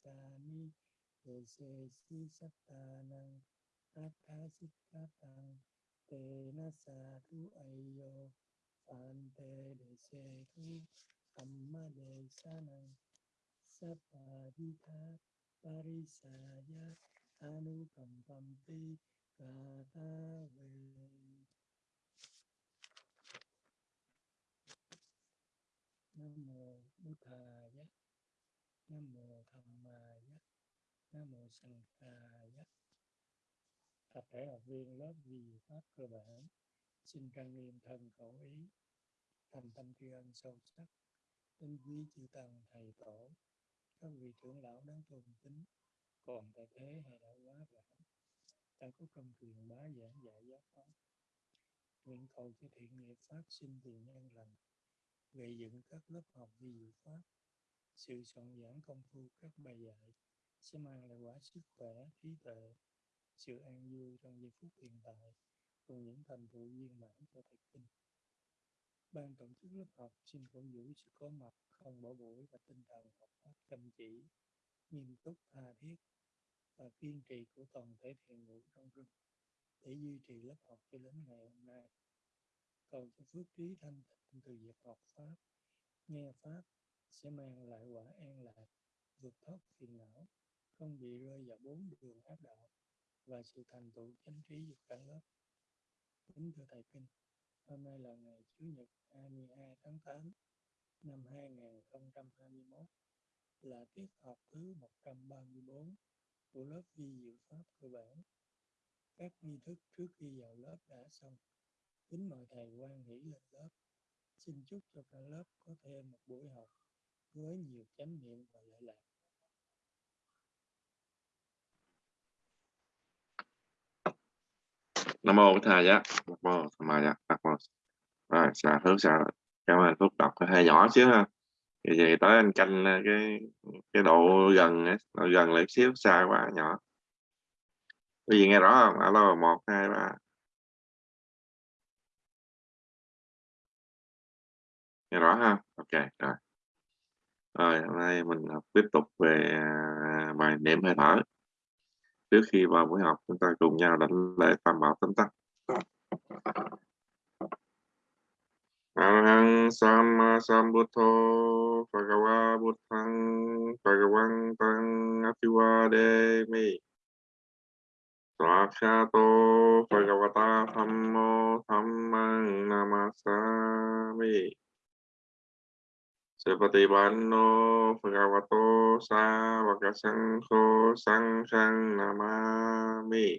sani ni đề se si sát ta năng át tha xích ca tăng te na sa tu ayo phan te de se tu amma de sa năng sát di tha parisaya anu cầm pam ti ca ta về nam mô bút thà nam mô tham ma giác. Nam mô sanh kha giác. Tập thể học viên lớp vi pháp cơ bản, xin trang nghiêm thân khẩu ý, thành tâm tri ân sâu sắc. Tinh quý chư tăng thầy tổ, các vị trưởng lão đáng tôn kính, còn tại thế hay đã quá vãng ta có công truyền bá giảng dạy giáo pháp. Nguyện cầu cho thiện nghiệp phát sinh tiền nhân lành, gây dựng các lớp học vi diệu pháp sự soạn giảng công phu, các bài dạy sẽ mang lại quả sức khỏe, trí tuệ, sự an vui trong giây phút hiện tại cùng những thành tựu viên mãn cho thầy kinh. Ban tổ chức lớp học xin cổ vũ sự có mặt, không bỏ buổi và tinh thần học pháp chăm chỉ, nghiêm túc, tha thiết và kiên trì của toàn thể thiền ngũ trong rừng để duy trì lớp học cho đến ngày hôm nay. Cầu cho phước trí thanh tịnh từ việc học pháp, nghe pháp sẽ mang lại quả an lạc, vượt thoát phiền não, không bị rơi vào bốn đường ác đạo và sự thành tựu chánh trí dục cả lớp. Kính thưa thầy kinh, hôm nay là ngày chủ nhật 22 tháng 8 năm 2021 là tiết học thứ 134 của lớp vi diệu pháp cơ bản. Các nghi thức trước khi vào lớp đã xong. Kính mời thầy quan hỷ lên lớp. Xin chúc cho cả lớp có thêm một buổi học với nhiều chánh niệm và lợi lạc. Nam mô bổn thầy giá nam mô tham ma nam mô rồi xả hướng xả cảm ơn phúc đọc hơi nhỏ xíu ha. Thì về tới anh canh à, cái cái độ gần độ gần lại xíu, xa quá, nhỏ. Cái gì nghe rõ không? Alo, một, hai, ba. Nghe rõ ha? Ok, rồi rồi, hôm nay mình học tiếp tục về à, bài niệm hơi thở. Trước khi vào buổi học, chúng ta cùng nhau đánh lễ tam bảo tấm tắc. Arahang Sama Sambuddho Bhagava Buddhang Bhagavantang Apiwademi Swakshato Bhagavata Thammo Dhammang Namasami Sepatipanno Bhagavato Savaka Sangho Sanghang Namami.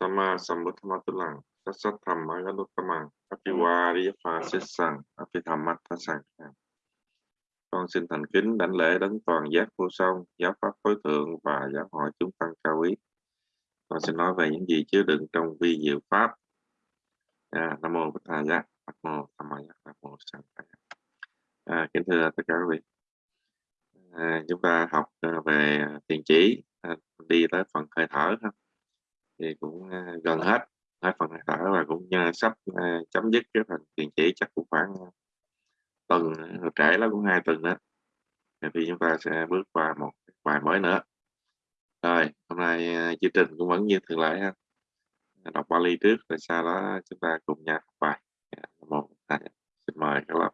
Sama Sambuddhamatulang Sát sát thầm ở gắn tâm mạng Apiwa Đi Pha Xích Sang. Apitham Mắt Thá Sang. Con xin thành kính đảnh lễ đến toàn giác vô song, giáo pháp tối thượng và giáo hội chúng tăng cao quý. Con xin nói về những gì chứa đựng trong vi diệu pháp. À, Nam mô Bích Giác, Nam mô Tham Ma Giác, Nam mô Sang À, kính thưa tất cả quý vị. À, chúng ta học à, về tiền chỉ, à, đi tới phần hơi thở ha. Thì cũng à, gần hết hết phần hơi thở và cũng à, sắp à, chấm dứt cái phần tiền chỉ chắc cũng khoảng à, tuần trễ lắm cũng hai tuần đó thì chúng ta sẽ bước qua một bài mới nữa. Rồi hôm nay à, chương trình cũng vẫn như thường lệ ha. Đọc Bali trước rồi sau đó chúng ta cùng nhau học bài dạ, một xin mời các lớp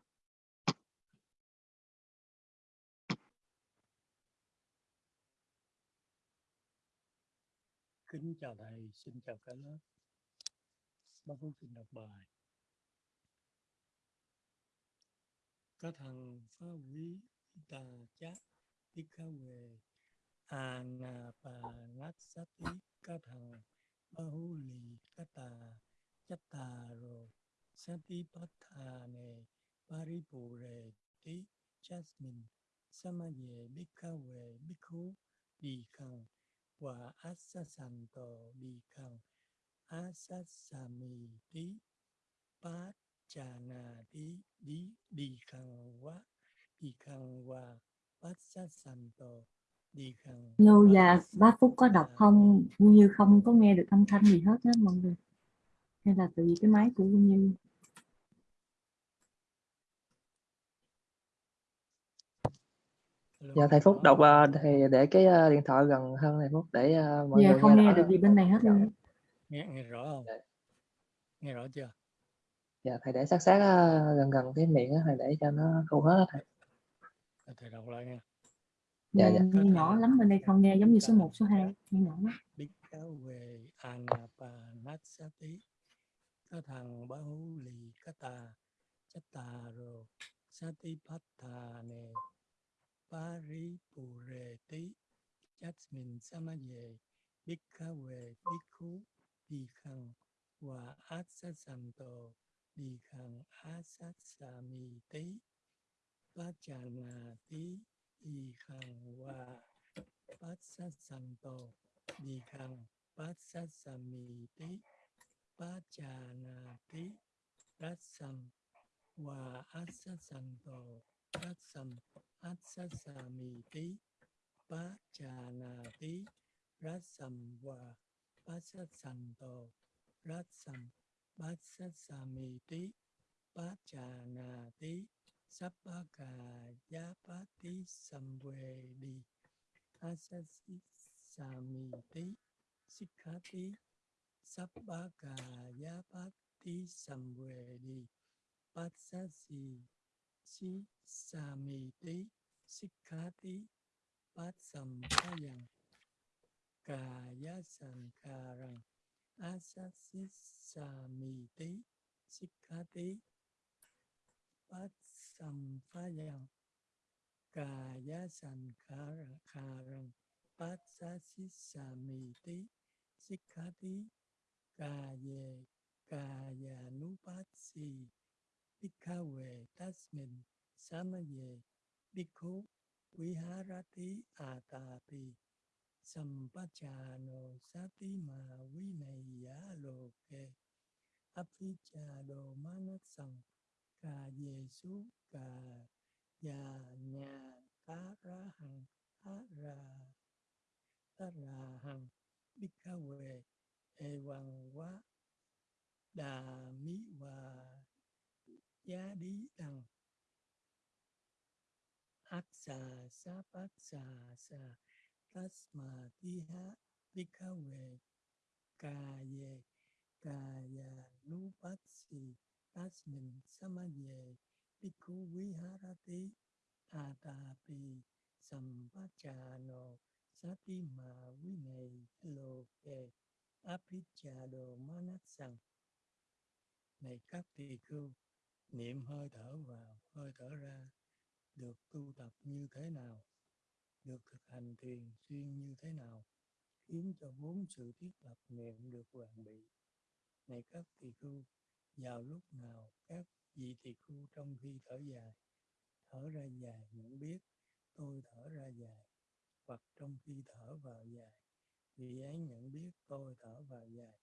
kính chào thầy xin chào cả lớp. Bác Phúc xin đọc bài. Các thằng phá quý tà chát tí khá về à ngà bà ngát sát tí các thằng ba hú lì các tà chắc tà rồi sát tí bát thà nề ba ri bù rề tí jasmine sama ye bích khá về bích hú bì khẳng và át sa sàn tổ bì khẳng asasami tí bát trà nà tí đi đi khăn quá đi khăn qua bát tổ đi khăn Lô và bác Phúc có đọc không? Như không có nghe được âm thanh gì hết á mọi người. Hay là từ cái máy của Như Dạ thầy Phúc có đọc ờ, thì để cái ờ, điện thoại gần hơn thầy Phúc để ờ, mọi giờ người không nghe nghe rõ. được gì bên này hết luôn á. nghe nghe rõ không Dạ. nghe rõ chưa Dạ thầy để sát sát gần gần cái miệng á thầy để cho nó không hết thầy. Thầy đọc lại nha Dạ nghe, dạ. Có nghe nhỏ lắm bên đây không nghe giống như số cả 1, số 2 giác nghe nhỏ lắm Bhikkhave Anapanasati Kathang Bahuli Kata Chattaro Satipatthane Paripureti Jasmin Samaye Bhikkhave Bhikkhu Dikhang Và Asasanto Dikhang Asasamiti Pachanati Dikhang Và Passasanto Dikhang Passasamiti Pachanati Rasam Và Asasanto sát sâm át sát sa mì tí bá trà nà tí rát sầm và bá sát sầm tổ rát sầm bá sát sa mì tí bá trà nà tí sắp bá cà giá bá tí sầm về đi át sát sa mì tí xích khá tí sắp bá cà giá bá tí sầm về đi bát sát si Passasanto Rasam Passasamiti Pachanati Sappaka Yapati Samvedi Asasi Samiti Sikhati Sappaka Yapati Samvedi Pasasi Si Samiti bát Pasam Payang Kaya Sankarang Asasi Samiti Sikhati Pasam Payang Kaya Sankarang Pasasi Samiti bát Kaye Kayanupatsi Bhikkhave Tasmin Samaye Bhikkhu Viharati Atapi Sampachano Satima Vinaya Loke Aphichado Manasang Kayesu Ka Ya Nya Tarahang Hara Tarahang Bhikkhave Evaں Vá Đà Mí Và Giá Đi Đằng Aksa Sa Bát Sa Sa Tasma Tiha Bhikkhave Kaye Kaya Nupatsi Tasmin Samaye Bhikkhu Viharati Atapi Sampachano Satima Vinay Loke Aphichado Manasang Này các tỳ khưu, niệm hơi thở vào, hơi thở ra, được tu tập như thế nào, được thực hành thiền xuyên như thế nào, khiến cho bốn sự thiết lập niệm được hoàn bị. Này các tỳ khưu, vào lúc nào các vị tỳ khưu trong khi thở dài, thở ra dài nhận biết tôi thở ra dài, hoặc trong khi thở vào dài, vị ấy nhận biết tôi thở vào dài,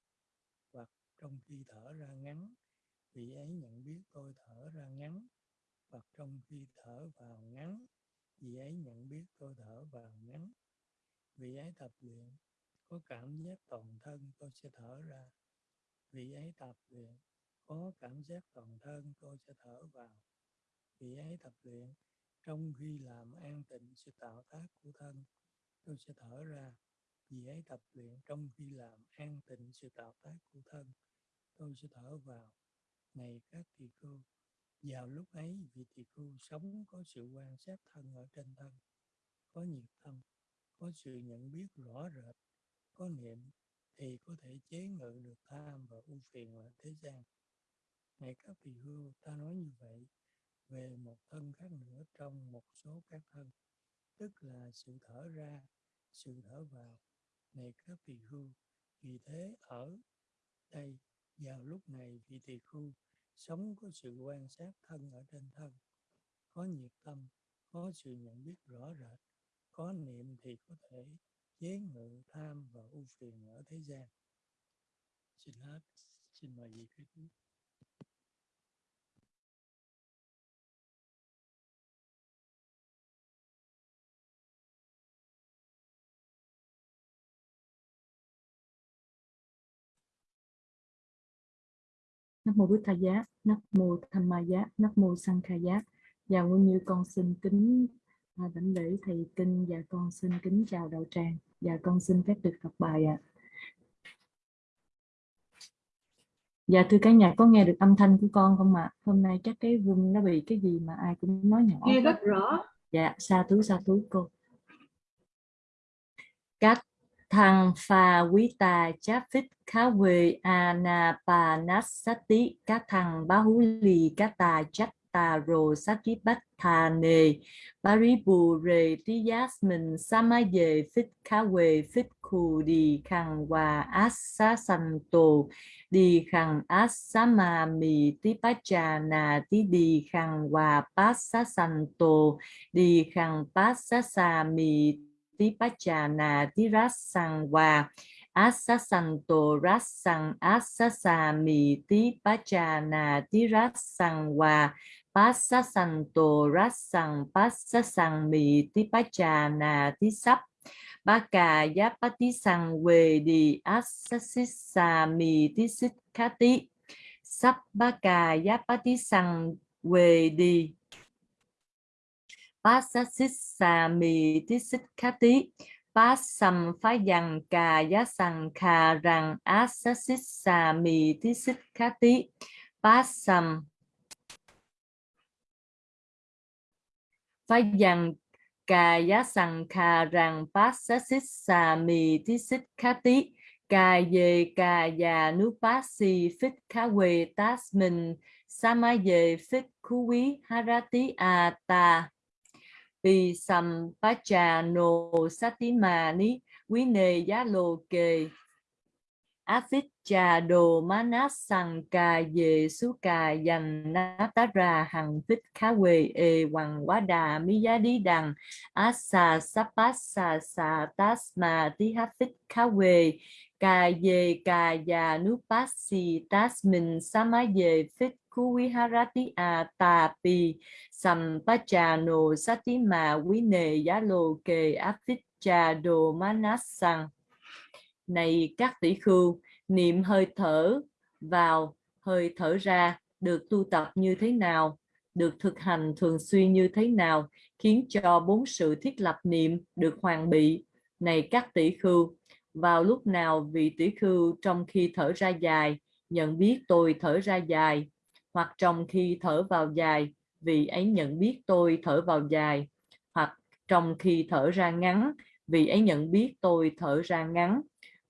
hoặc trong khi thở ra ngắn, vị ấy nhận biết tôi thở ra ngắn, hoặc trong khi thở vào ngắn, vị ấy nhận biết tôi thở vào ngắn. Vị ấy tập luyện, có cảm giác toàn thân tôi sẽ thở ra. Vị ấy tập luyện, có cảm giác toàn thân tôi sẽ thở vào. Vị ấy tập luyện, trong khi làm an tịnh sự tạo tác của thân, tôi sẽ thở ra. Vị ấy tập luyện trong khi làm an tịnh sự tạo tác của thân, tôi sẽ thở vào. Này các tỳ khưu, vào lúc ấy vị tỳ khưu sống có sự quan sát thân ở trên thân, có nhiệt tâm, có sự nhận biết rõ rệt, có niệm thì có thể chế ngự được tham và ưu phiền ở thế gian. Này các tỳ khưu, ta nói như vậy về một thân khác nữa trong một số các thân, tức là sự thở ra, sự thở vào. Này các tỳ khưu, vì thế ở đây vào lúc này vị tỳ khưu sống có sự quan sát thân ở trên thân, có nhiệt tâm, có sự nhận biết rõ rệt, có niệm thì có thể chế ngự tham và ưu phiền ở thế gian. Xin hết, xin mời vị kế tiếp. Nam mô Bụt Thầy Giá, Nam mô Tham Ma Giá, Nam mô Sang Kha Giá. Và Nguyên Như con xin kính à, đảnh lễ thầy kinh và con xin kính chào đạo tràng và con xin phép được đọc bài ạ Dạ thưa cả nhà có nghe được âm thanh của con không ạ? Hôm nay chắc cái room nó bị cái gì mà ai cũng nói nhỏ nghe rất rõ Dạ, sa thú sa thú cô. Cách thăng pha quý ta cháp phích khá quê anapanasati, các thằng bá hú lì, các tà chắc tà rồ sát ký bách thà nề. Baribu rề tí giá mình sa sama về phích khá quê phích khù đi khăn hòa át santo sanh tổ đi khăn át passa ma mì tí bá trà nà, tí đi sang hòa bát santo rát sang asa sa mì tí pacha na tí Tipachana Tirasangwa Asasanto Rasang Asasami Tipachana Tirasangwa Pasasanto Rasang Pasasangmi Tipachana Tisap Baka Yapati Sangwedi Asasisami Tisikati Sabbaka Yapati Sangwedi về đi pasasisa mi tí xích khá tí pasam phá dằng cà giá sang khà rằng asasisa mì tí xích khá tí pasam phá dằng Cà giá sằng khà rằng bát sát xích xà mì tí xích khá tí. Cà dề cà già nú bát xì phích khá quê tát mình. Sa ma dề phích khú quý harati a ta. Bì sầm satimani trà nô sát. Quý nề giá lô kề. Afit trà đồ Manas sằng cà về su cà dành ná tá ra hằng phích khá quê ê hoàng quá đà mi giá đi đằng asa sapasa sa tasma tí hát phích khá quê cà về cà già nú pasi tasmin sama về phích khu quý harati a tati pi sầm pa trà quý nề giá lô kề áp đồ này các tỷ khưu, niệm hơi thở vào hơi thở ra được tu tập như thế nào? Được thực hành thường xuyên như thế nào khiến cho bốn sự thiết lập niệm được hoàn bị? Này các tỷ khưu, vào lúc nào vị tỷ khưu trong khi thở ra dài? Nhận biết tôi thở ra dài hoặc trong khi thở vào dài, vì ấy nhận biết tôi thở vào dài, hoặc trong khi thở ra ngắn, vì ấy nhận biết tôi thở ra ngắn,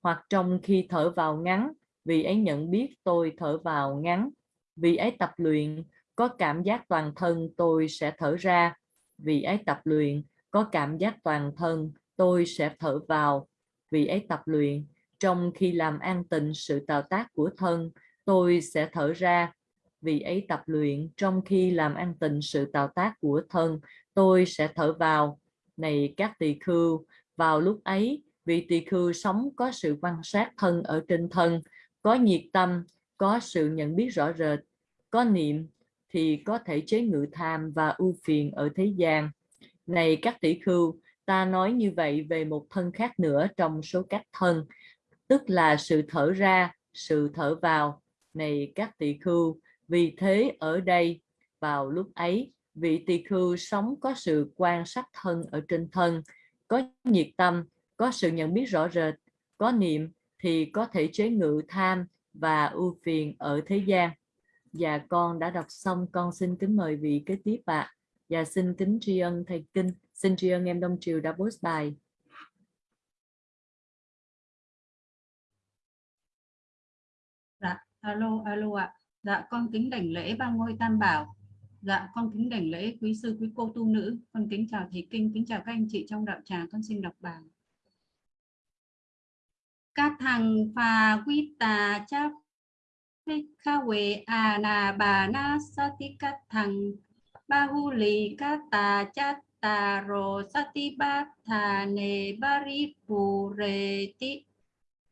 hoặc trong khi thở vào ngắn, vì ấy nhận biết tôi thở vào ngắn. Vì ấy tập luyện, có cảm giác toàn thân tôi sẽ thở ra. Vì ấy tập luyện, có cảm giác toàn thân tôi sẽ thở vào. Vì ấy tập luyện, trong khi làm an tịnh sự tạo tác của thân, tôi sẽ thở ra vì ấy tập luyện, trong khi làm an tịnh sự tạo tác của thân, tôi sẽ thở vào. Này các tỳ khưu, vào lúc ấy, vị tỳ khưu sống có sự quan sát thân ở trên thân, có nhiệt tâm, có sự nhận biết rõ rệt, có niệm thì có thể chế ngự tham và ưu phiền ở thế gian. Này các tỷ khưu, ta nói như vậy về một thân khác nữa trong số các thân, tức là sự thở ra, sự thở vào. Này các tỷ khưu vì thế ở đây, vào lúc ấy, vị tỳ khưu sống có sự quan sát thân ở trên thân, có nhiệt tâm, có sự nhận biết rõ rệt, có niệm thì có thể chế ngự tham và ưu phiền ở thế gian. Và con đã đọc xong, con xin kính mời vị kế tiếp ạ. Và xin kính tri ân thầy kinh, xin tri ân em đông triều đã post bài. Dạ alo alo ạ dạ con kính đảnh lễ ba ngôi tam bảo. Dạ con kính đảnh lễ quý sư, quý cô tu nữ. Con kính chào thầy kinh, kính chào các anh chị trong đạo tràng. Con xin đọc bài. Các thằng phà quy tà cha kha quê à nà bà na sa ti các thằng ba hu lì các tà cha tà rồ sa ti ba thà nề ba ri phù rề ti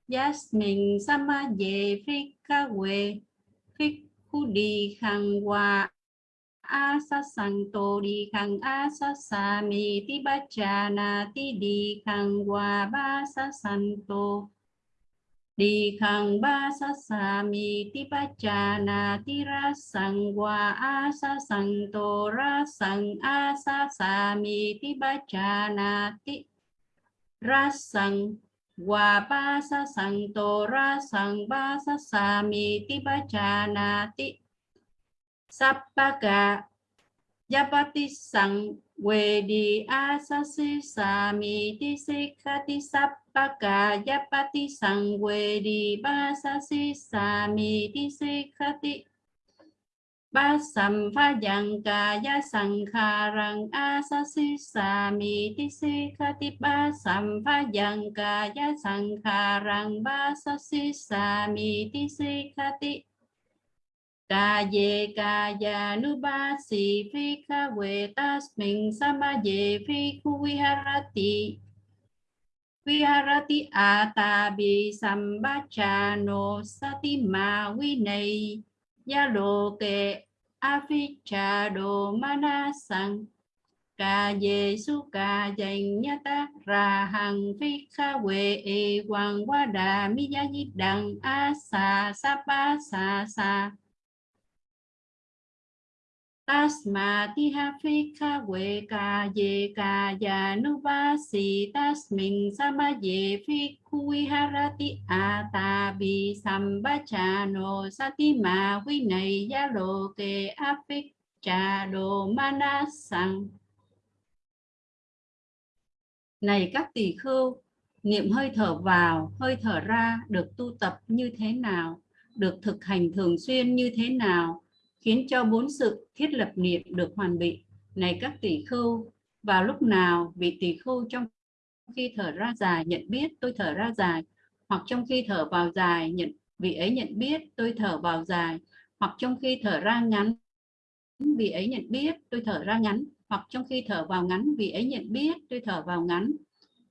Yasmin sama ye frika we frik khu đi khang hòa a sa sang tô đi khang a sa sa mi ti ba cha na ti đi khang hòa ba sa sang tô đi khang ba sa sa mi ti pa cha na ti ra sang wa a sa sang to ra sang a sa sa mi ti pa cha na ti ra sang wa ba sa sang to ra sang ba sa sa mi ti ba cha na ti Sappaka Yapati sang we di asasi sami ti si sikati sappaka yapati sang we di si sami ti ba sam pha yang kaya sangkharang asasi sami ti ba samphajangkaya pha yang kaya sangkharang basasi sami ti sikati ca ye ca ya nu ba si phi kha we tas mình sama ye phi khu viharati viharati ata bi sambacha no sati ma vi ya loke ke aficha mana manasang ca ye su ca dành nhá ta ra hằng phi kha quê e hoàng qua đà mi ya di đằng a sa sa pa sa sa. Tasmatiha phika we ka ye ka ya tasmin sama ye phikui harati atabi satima vinaya này ya manasang này các tỷ khưu, niệm hơi thở vào, hơi thở ra được tu tập như thế nào? Được thực hành thường xuyên như thế nào? Khiến cho bốn sự thiết lập niệm được hoàn bị. Này các tỷ khưu, vào lúc nào vị tỷ khưu trong khi thở ra dài nhận biết tôi thở ra dài, hoặc trong khi thở vào dài nhận vị ấy nhận biết tôi thở vào dài, hoặc trong khi thở ra ngắn vị ấy nhận biết tôi thở ra ngắn, hoặc trong khi thở vào ngắn vị ấy nhận biết tôi thở vào ngắn.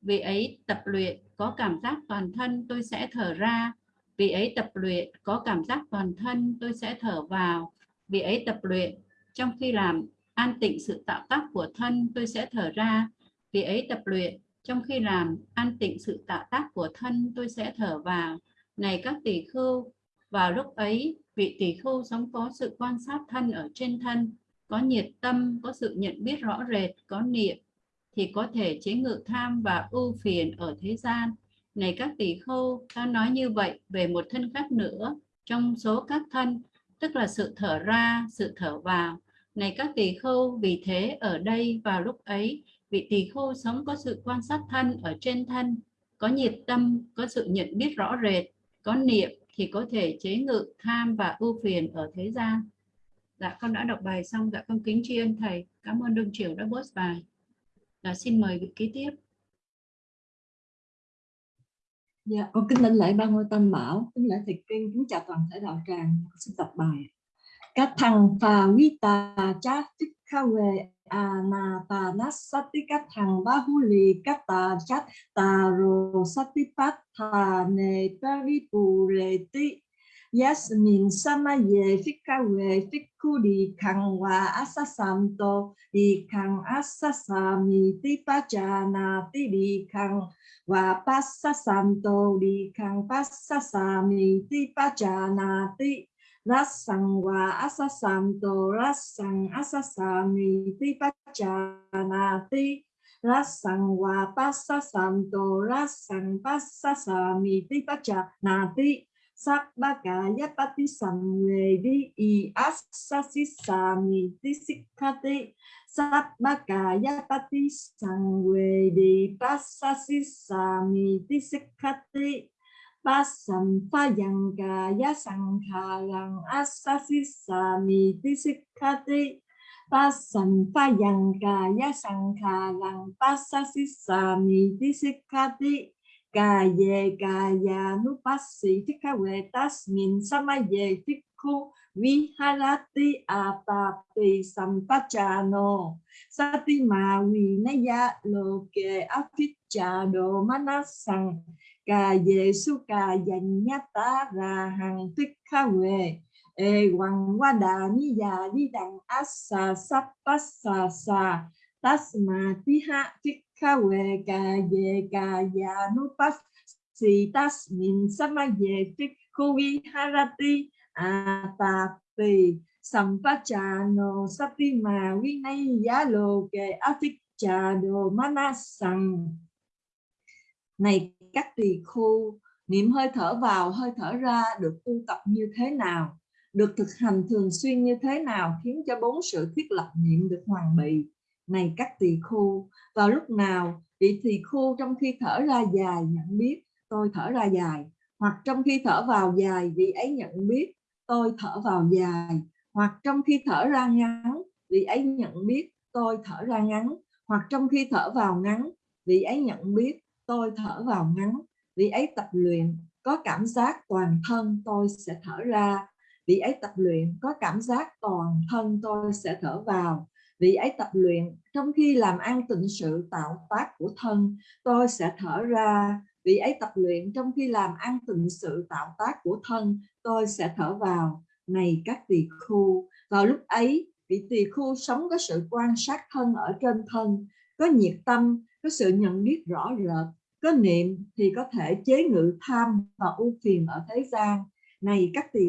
Vị ấy tập luyện có cảm giác toàn thân tôi sẽ thở ra, vị ấy tập luyện có cảm giác toàn thân tôi sẽ thở vào vì ấy tập luyện. Trong khi làm, an tịnh sự tạo tác của thân, tôi sẽ thở ra. Vì ấy tập luyện. Trong khi làm, an tịnh sự tạo tác của thân, tôi sẽ thở vào. Này các tỷ khưu, vào lúc ấy, vị tỷ khưu sống có sự quan sát thân ở trên thân, có nhiệt tâm, có sự nhận biết rõ rệt, có niệm, thì có thể chế ngự tham và ưu phiền ở thế gian. Này các tỷ khưu, ta nói như vậy về một thân khác nữa. Trong số các thân tức là sự thở ra, sự thở vào. Này các tỳ khưu, vì thế ở đây vào lúc ấy, vị tỳ khưu sống có sự quan sát thân ở trên thân, có nhiệt tâm, có sự nhận biết rõ rệt, có niệm thì có thể chế ngự tham và ưu phiền ở thế gian. Dạ con đã đọc bài xong, dạ con kính tri ân thầy. Cảm ơn Đương Triều đã post bài. Dạ xin mời vị kế tiếp. Dạ, con kính lãnh lễ ba ngôi tam bảo, kính lễ thầy kinh, kính chào toàn thể đạo tràng, xin đọc bài. Các thằng phà vi tà chá tích kha về à na tà nát sát tích các thằng ba hu lì các tà chát tà rồ sát tích phát thà nề pari bù rề tí Yasmin sama ye fika we fiku di kang wa asa santo di kang asa sami ti pajana ti di kang wa pasasanto di kang pasasami ti pajana ti rasang wa asa santo rasang asa sami ti pajana ti rasang wa pasasanto rasang passa sami ti Sabakaya patisamvedi i assasisami disikkati. Sabakaya patisamvedi passasisami disikkati. Pasam payangkaya sangkarang assasisami disikkati. Pasam payangkaya sangkarang passasisami disikkati pasasi sami tisikati pasampayangkaya sangkarang asasi sami tisikati pasampayangkaya sangkarang pasasi sami tisikati kaya kaya nupasi tikawe tasmin sama ye tiku viharati atapi sampachano satima vinaya loke afichado manasang ca về su ca dành nhát tá ra e wang qua đà ni già đi đằng asa sắp sa tasma tiha ha tích ka ye ca về ca ya nu pas si tasmin samaye phikhu viharati atapi sampachano satima vinaya loke aficchado manasang này, các tỳ khu niệm hơi thở vào, hơi thở ra, được tu tập như thế nào? Được thực hành thường xuyên như thế nào khiến cho bốn sự thiết lập niệm được hoàn bị? Này các tỳ khu vào lúc nào, vị tỳ khu trong khi thở ra dài nhận biết, tôi thở ra dài. Hoặc trong khi thở vào dài, vị ấy nhận biết, tôi thở vào dài. Hoặc trong khi thở ra ngắn, vị ấy nhận biết, tôi thở ra ngắn. Hoặc trong khi thở vào ngắn, vị ấy nhận biết, tôi thở vào ngắn. Vị ấy tập luyện, có cảm giác toàn thân tôi sẽ thở ra. Vị ấy tập luyện, có cảm giác toàn thân tôi sẽ thở vào vị ấy tập luyện. Trong khi làm ăn tịnh sự, tạo tác của thân, tôi sẽ thở ra. Vị ấy tập luyện, trong khi làm ăn tịnh sự, tạo tác của thân, tôi sẽ thở vào. Này các tỳ khu, vào lúc ấy, vị tỳ khu sống có sự quan sát thân ở trên thân, có nhiệt tâm, có sự nhận biết rõ rệt, có niệm thì có thể chế ngự tham và ưu phiền ở thế gian. Này các tỳ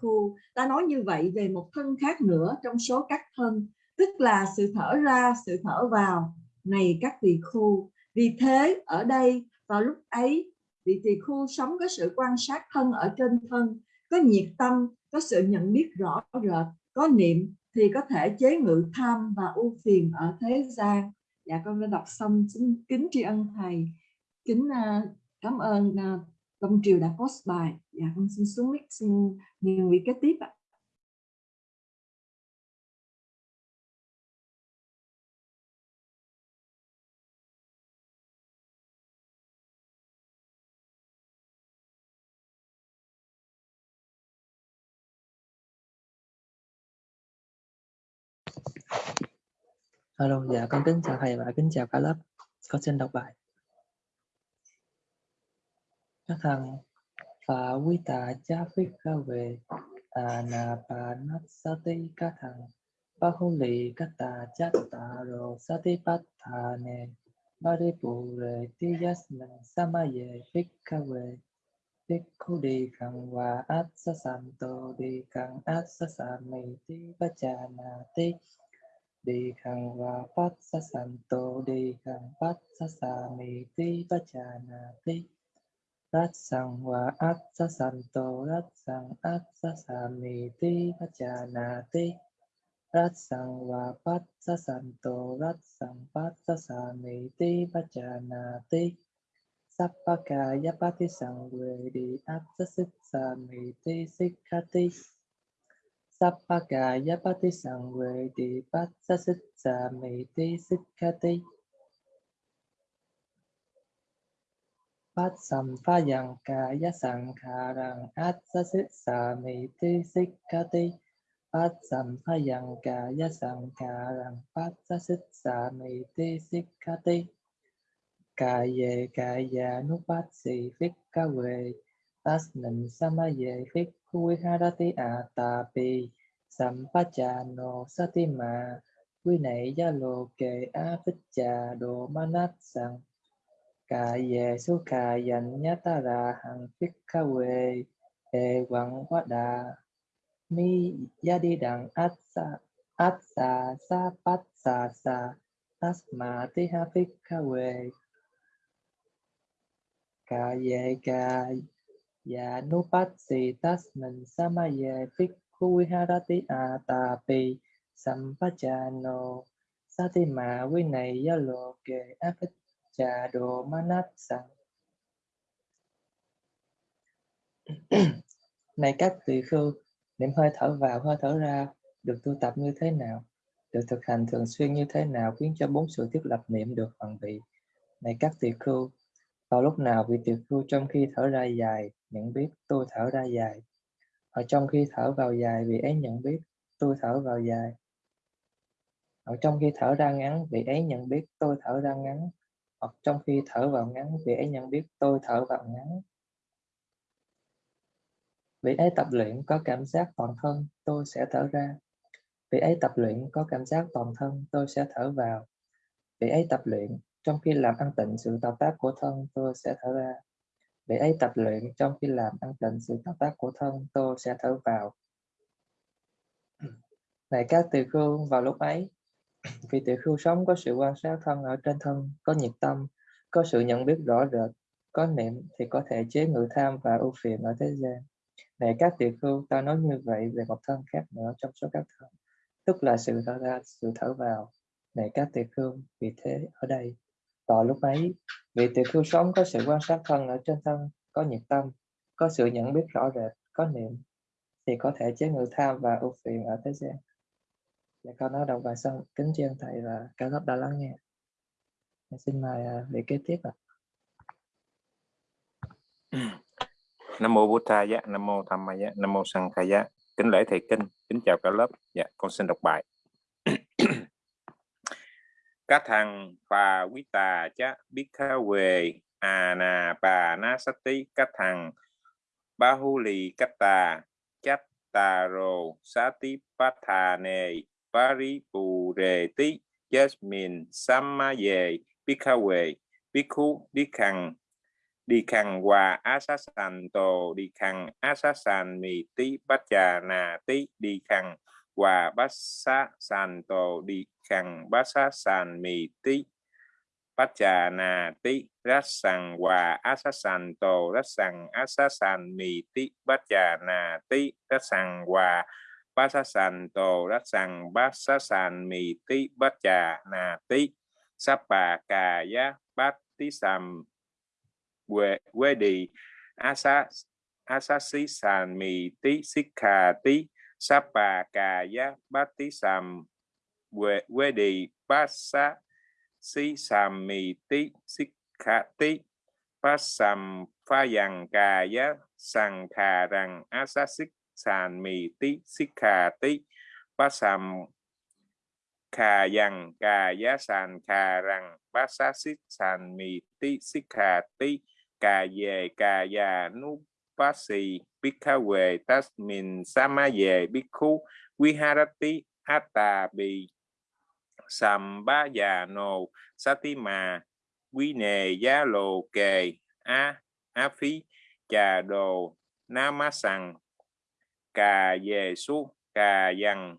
khu, ta nói như vậy về một thân khác nữa trong số các thân tức là sự thở ra sự thở vào này các tỳ khu. Vì thế ở đây vào lúc ấy vị tỳ khu sống có sự quan sát thân ở trên thân có nhiệt tâm có sự nhận biết rõ rệt có niệm thì có thể chế ngự tham và ưu phiền ở thế gian. Dạ con đã đọc xong xin kính tri ân thầy. Kính uh, cảm ơn uh, Long Triều đã post bài. Dạ con xin xuống mic xin nhiều vị kế tiếp ạ. Alo dạ con kính chào thầy và kính chào cả lớp. Con xin đọc bài. Các thằng và quý tà cha phích ca về à nà bà nát sa ti các thằng ba hôn lì, các tà cha tà rồ sa ti bát thà nè ba đi bù rề, ti yas mình sa ma về phích ca về phích khu đi càng hòa, át sa san tô đi càng át sa sàm mì ti ba cha nà ti đi khang hòa phát sa san tô đi khang phát sa sa mi ti ba cha na ti Rát sang wa át sa san tô rát sang át sa sa mi ti pa cha na ti Rát sang wa phát sa san tô rát sang phát sa sa mi ti pa cha na ti sapaka yapati sang we đi át sa sit sa mi ti sik kha ti Sappaka yapati di pat sa sit sa mi ti sik kha ti Phát sầm pha yang ca ya sang kha rang át sa sit sa mi ti sik kha ti Phát sầm pha yang ca sang kha rang phát sa sit sa mi ti sik kha ti Ca ye nu phát si phích ca về Tas nin sama ye phích hui harati a ta pi satima. Quy nảy ya lô kê a manat sang Cà về su cà dành nhá ta ra hằng phích ca e quê Ê đà Mi ya đi đằng át sa át sa sa pat sa sa tasma ti ha phích ca quê Cà về tasmin samaye nu viharati atapi tas mình ma ye phích khu ha satima này ya lo đồ sang này các tỳ khưu niệm hơi thở vào, hơi thở ra, được tu tập như thế nào? Được thực hành thường xuyên như thế nào khiến cho bốn sự thiết lập niệm được hoàn bị này các tỳ khưu, vào lúc nào vị tỳ khưu trong khi thở ra dài nhận biết, tôi thở ra dài. Ở trong khi thở vào dài, vị ấy nhận biết, tôi thở vào dài. Ở trong khi thở ra ngắn, vị ấy nhận biết, tôi thở ra ngắn. Hoặc trong khi thở vào ngắn, vị ấy nhận biết, tôi thở vào ngắn. Vị ấy tập luyện có cảm giác toàn thân, tôi sẽ thở ra. Vị ấy tập luyện có cảm giác toàn thân, tôi sẽ thở vào. Vị ấy tập luyện, trong khi làm ăn tịnh sự tạo tác của thân, tôi sẽ thở ra để ấy tập luyện trong khi làm ăn tịnh sự tạo tác của thân, tôi sẽ thở vào. Này các tỳ khưu, vào lúc ấy, vì tỳ khưu sống có sự quan sát thân ở trên thân, có nhiệt tâm, có sự nhận biết rõ rệt, có niệm thì có thể chế ngự tham và ưu phiền ở thế gian. Này các tỳ khưu, ta nói như vậy về một thân khác nữa trong số các thân, tức là sự thở ra, sự thở vào. Này các tỳ khưu, vì thế ở đây, vào lúc ấy, vị tỳ khưu sống có sự quan sát thân ở trên thân, có nhiệt tâm, có sự nhận biết rõ rệt, có niệm, thì có thể chế ngự tham và ưu phiền ở thế gian. Dạ con nói đọc bài xong, kính tri ân thầy và cả lớp đã lắng nghe. Mình xin mời à, vị kế tiếp ạ. Nam mô Bụt Thaya, dạ, Nam mô Tham Maya, dạ, Nam mô Sang Khaya. Kính lễ thầy kinh, kính chào cả lớp. Dạ, con xin đọc bài. Các thằng phà quý tà chá, biết khá về à nà bà na sát tí các thằng ba hu lì các tà chát tà rồ. Sát tí bá thà nề rí bù rề tí jasmine samma về biết khá về biết khu đi khằng đi khằng hòa sàn tổ đi khằng sàn mì tí bát trà nà tí đi khằng quà bát sa san tổ đi khăn bát sa san mì tí. Bát trà nà tí rát sằng hòa asasan tổ rát sằng asasan mì tí. Bát trà nà tí rát sằng quà bát sa san tổ rát sằng bát sa san mì tí. Bát trà nà tí sắp bà cà giá bát tí sàm quê quê đi asa xí san mi tí sikha tí sapa cà giá bát tí sam quê quê đi bát sa si sam mi tí sikha tí bát sam pha dằng cà giá khà rằng asasik san mi tí sikha tí bát sam khà dằng cà giá sàn khà rằng bát sa xích sàn mì tí xích khà tí, cà về cà già nu bát xì. Bikawe, Tasmin, Samaye, tát Viharati, Atabi, Sambaya, về Satima, Vine, vi harati già mà quy nề giá lồ kề a á phí trà đồ na má sằng cà về su cà dần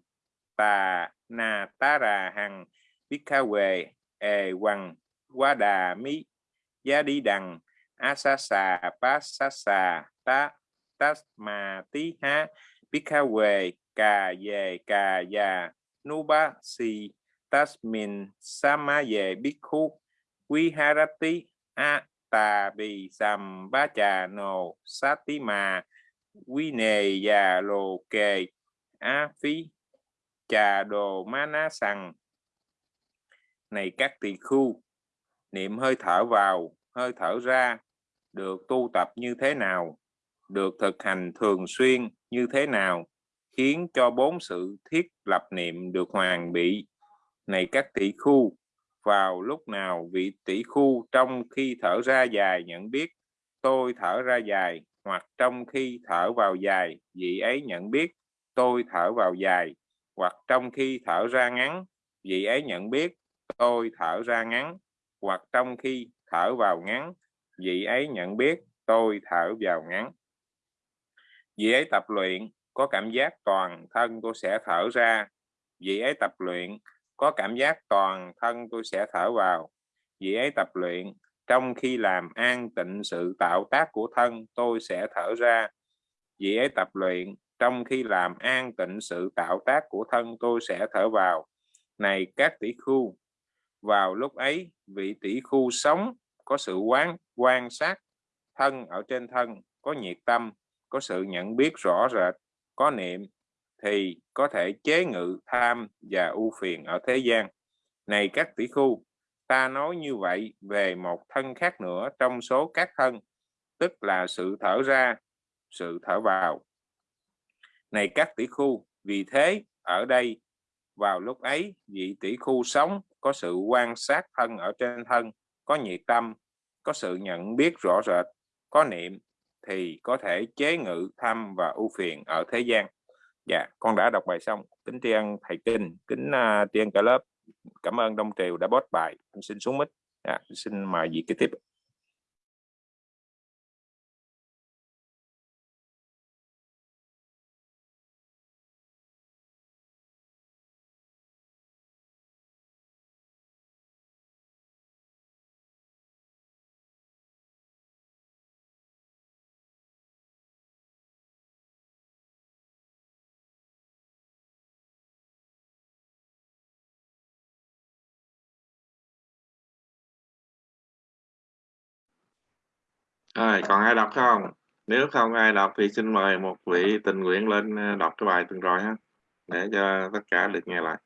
tà na tá rà hằng Bikawe, khá về ề quằng quá đà mi giá đi đằng asasa pasasa tas tasma tí ha biết về cà về cà già nuba si tasmin sama về biết khu quy harati a tà bì sầm ba trà nồ sát tí mà quy nề già lồ kề a phí trà đồ ma ná sằng này các tỳ khu niệm hơi thở vào, hơi thở ra, được tu tập như thế nào? Được thực hành thường xuyên như thế nào khiến cho bốn sự thiết lập niệm được hoàn bị? Này các tỷ khu, vào lúc nào vị tỷ khu trong khi thở ra dài nhận biết, tôi thở ra dài, hoặc trong khi thở vào dài, vị ấy nhận biết, tôi thở vào dài, hoặc trong khi thở ra ngắn, vị ấy nhận biết, tôi thở ra ngắn, hoặc trong khi thở vào ngắn, vị ấy nhận biết, tôi thở vào ngắn vị ấy tập luyện có cảm giác toàn thân tôi sẽ thở ra. Vị ấy tập luyện có cảm giác toàn thân tôi sẽ thở vào. Vị ấy tập luyện trong khi làm an tịnh sự tạo tác của thân tôi sẽ thở ra. Vị ấy tập luyện trong khi làm an tịnh sự tạo tác của thân tôi sẽ thở vào. Này các tỷ khu, vào lúc ấy vị tỷ khu sống có sự quán, quan sát thân ở trên thân, có nhiệt tâm có sự nhận biết rõ rệt, có niệm thì có thể chế ngự tham và ưu phiền ở thế gian. Này các tỷ khu, ta nói như vậy về một thân khác nữa trong số các thân, tức là sự thở ra, sự thở vào. Này các tỷ khu, vì thế ở đây, vào lúc ấy, vị tỷ khu sống có sự quan sát thân ở trên thân, có nhiệt tâm, có sự nhận biết rõ rệt, có niệm thì có thể chế ngự tham và ưu phiền ở thế gian. Dạ con đã đọc bài xong. Kính tri ân thầy kinh kính uh, tri ân cả lớp. Cảm ơn đông triều đã bót bài. Con xin xuống mít. dạ, xin mời vị kế tiếp Rồi, còn ai đọc không? Nếu không ai đọc thì xin mời một vị tình nguyện lên ờ, đọc cái bài tuần rồi ha, để cho tất cả được nghe lại.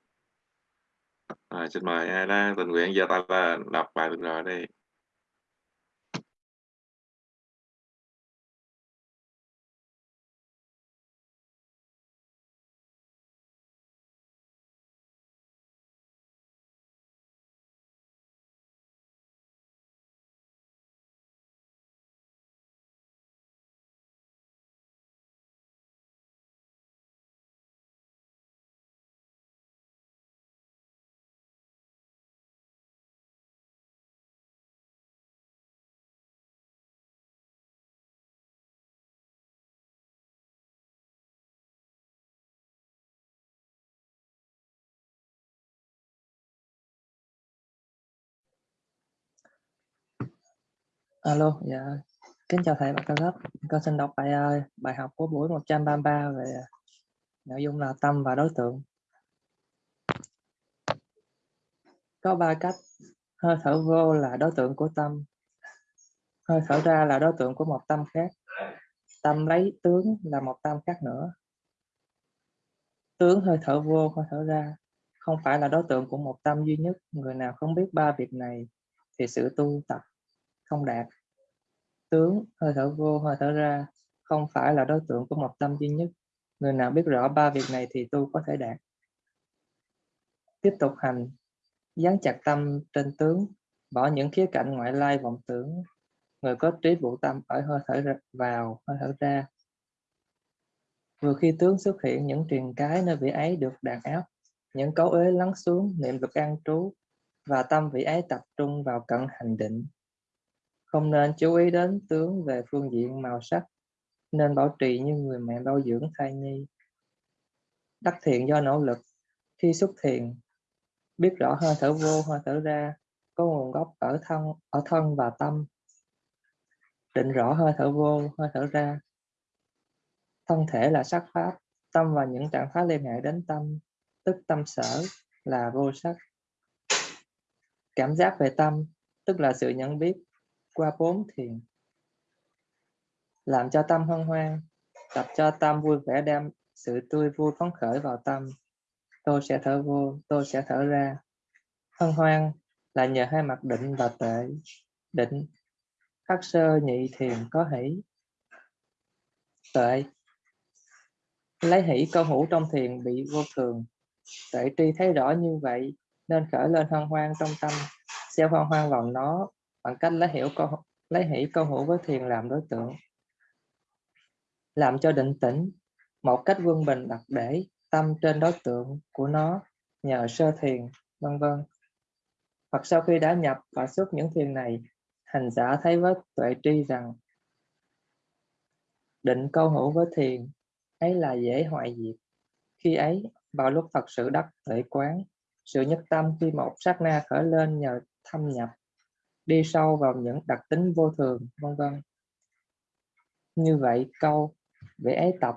Rồi, xin mời ai đó tình nguyện giơ tay lên đọc bài tuần rồi đi. Alo, dạ. Kính chào thầy và các lớp. Con xin đọc bài à, bài học của buổi 133 về nội dung là tâm và đối tượng. Có ba cách. Hơi thở vô là đối tượng của tâm. Hơi thở ra là đối tượng của một tâm khác. Tâm lấy tướng là một tâm khác nữa. Tướng hơi thở vô, hơi thở ra không phải là đối tượng của một tâm duy nhất. Người nào không biết ba việc này thì sự tu tập không đạt. Tướng hơi thở vô hơi thở ra không phải là đối tượng của một tâm duy nhất. Người nào biết rõ ba việc này thì tu có thể đạt. Tiếp tục hành dán chặt tâm trên tướng bỏ những khía cạnh ngoại lai vọng tưởng. Người có trí vụ tâm ở hơi thở ra, vào hơi thở ra. Vừa khi tướng xuất hiện những truyền cái nơi vị ấy được đàn áp những cấu ế lắng xuống niệm lực an trú và tâm vị ấy tập trung vào cận hành định không nên chú ý đến tướng về phương diện màu sắc, nên bảo trì như người mẹ bao dưỡng thai nhi. Đắc thiện do nỗ lực, khi xuất thiền biết rõ hơi thở vô, hơi thở ra, có nguồn gốc ở thân ở thân và tâm. Định rõ hơi thở vô, hơi thở ra. Thân thể là sắc pháp, tâm và những trạng thái liên hệ đến tâm, tức tâm sở là vô sắc. Cảm giác về tâm, tức là sự nhận biết qua bốn thiền, làm cho tâm hân hoan, tập cho tâm vui vẻ đem sự tươi vui phấn khởi vào tâm. Tôi sẽ thở vô, tôi sẽ thở ra. Hân hoan là nhờ hai mặt định và tệ định. Khắc sơ nhị thiền có hỷ, tệ. Lấy hỷ câu hữu trong thiền bị vô thường. Tệ tri thấy rõ như vậy, nên khởi lên hân hoan trong tâm. Gieo hân hoan vào nó bằng cách lấy hiểu câu, lấy hỷ câu hữu với thiền làm đối tượng. Làm cho định tĩnh. Một cách quân bình đặt để tâm trên đối tượng của nó nhờ sơ thiền, vân vân. Hoặc sau khi đã nhập và xuất những thiền này, hành giả thấy với tuệ tri rằng, định câu hữu với thiền, ấy là dễ hoại diệt. Khi ấy, vào lúc thật sự đắc tuệ quán, sự nhất tâm khi một sát na khởi lên nhờ thâm nhập đi sâu vào những đặc tính vô thường, vân vân. Như vậy, câu về ấy tập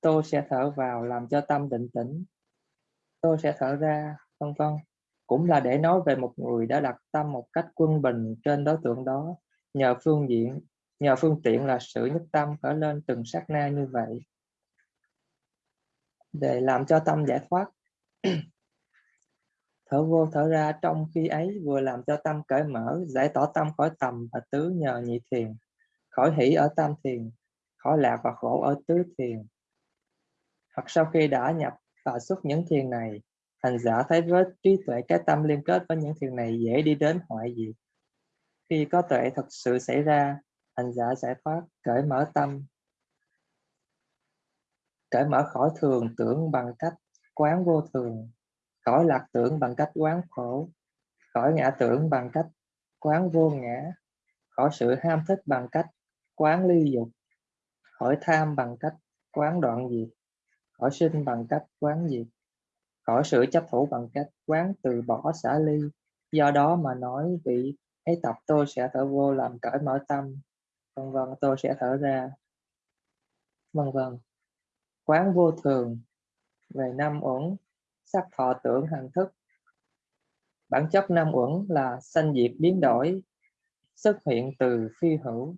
tôi sẽ thở vào làm cho tâm định tĩnh. Tôi sẽ thở ra, vân vân. Cũng là để nói về một người đã đặt tâm một cách quân bình trên đối tượng đó. Nhờ phương diện, nhờ phương tiện là sự nhất tâm khởi lên từng sát na như vậy. Để làm cho tâm giải thoát thở vô, thở ra, trong khi ấy vừa làm cho tâm cởi mở, giải tỏa tâm khỏi tầm và tứ nhờ nhị thiền. Khỏi hỷ ở tam thiền, khỏi lạc và khổ ở tứ thiền. Hoặc sau khi đã nhập và xuất những thiền này, hành giả thấy với trí tuệ cái tâm liên kết với những thiền này dễ đi đến hoại diệt. Khi có tuệ thật sự xảy ra, hành giả giải thoát, cởi mở tâm. Cởi mở khỏi thường tưởng bằng cách quán vô thường khỏi lạc tưởng bằng cách quán khổ. Khỏi ngã tưởng bằng cách quán vô ngã. Khỏi sự ham thích bằng cách quán ly dục. Khỏi tham bằng cách quán đoạn diệt. Khỏi sinh bằng cách quán diệt. Khỏi sự chấp thủ bằng cách quán từ bỏ xả ly. Do đó mà nói vị ấy tập tôi sẽ thở vô làm cởi mở tâm. Vân vân, tôi sẽ thở ra. Vân vân. Quán vô thường. Về năm uẩn sắc thọ tưởng hành thức. Bản chất nam uẩn là sanh diệt biến đổi, xuất hiện từ phi hữu.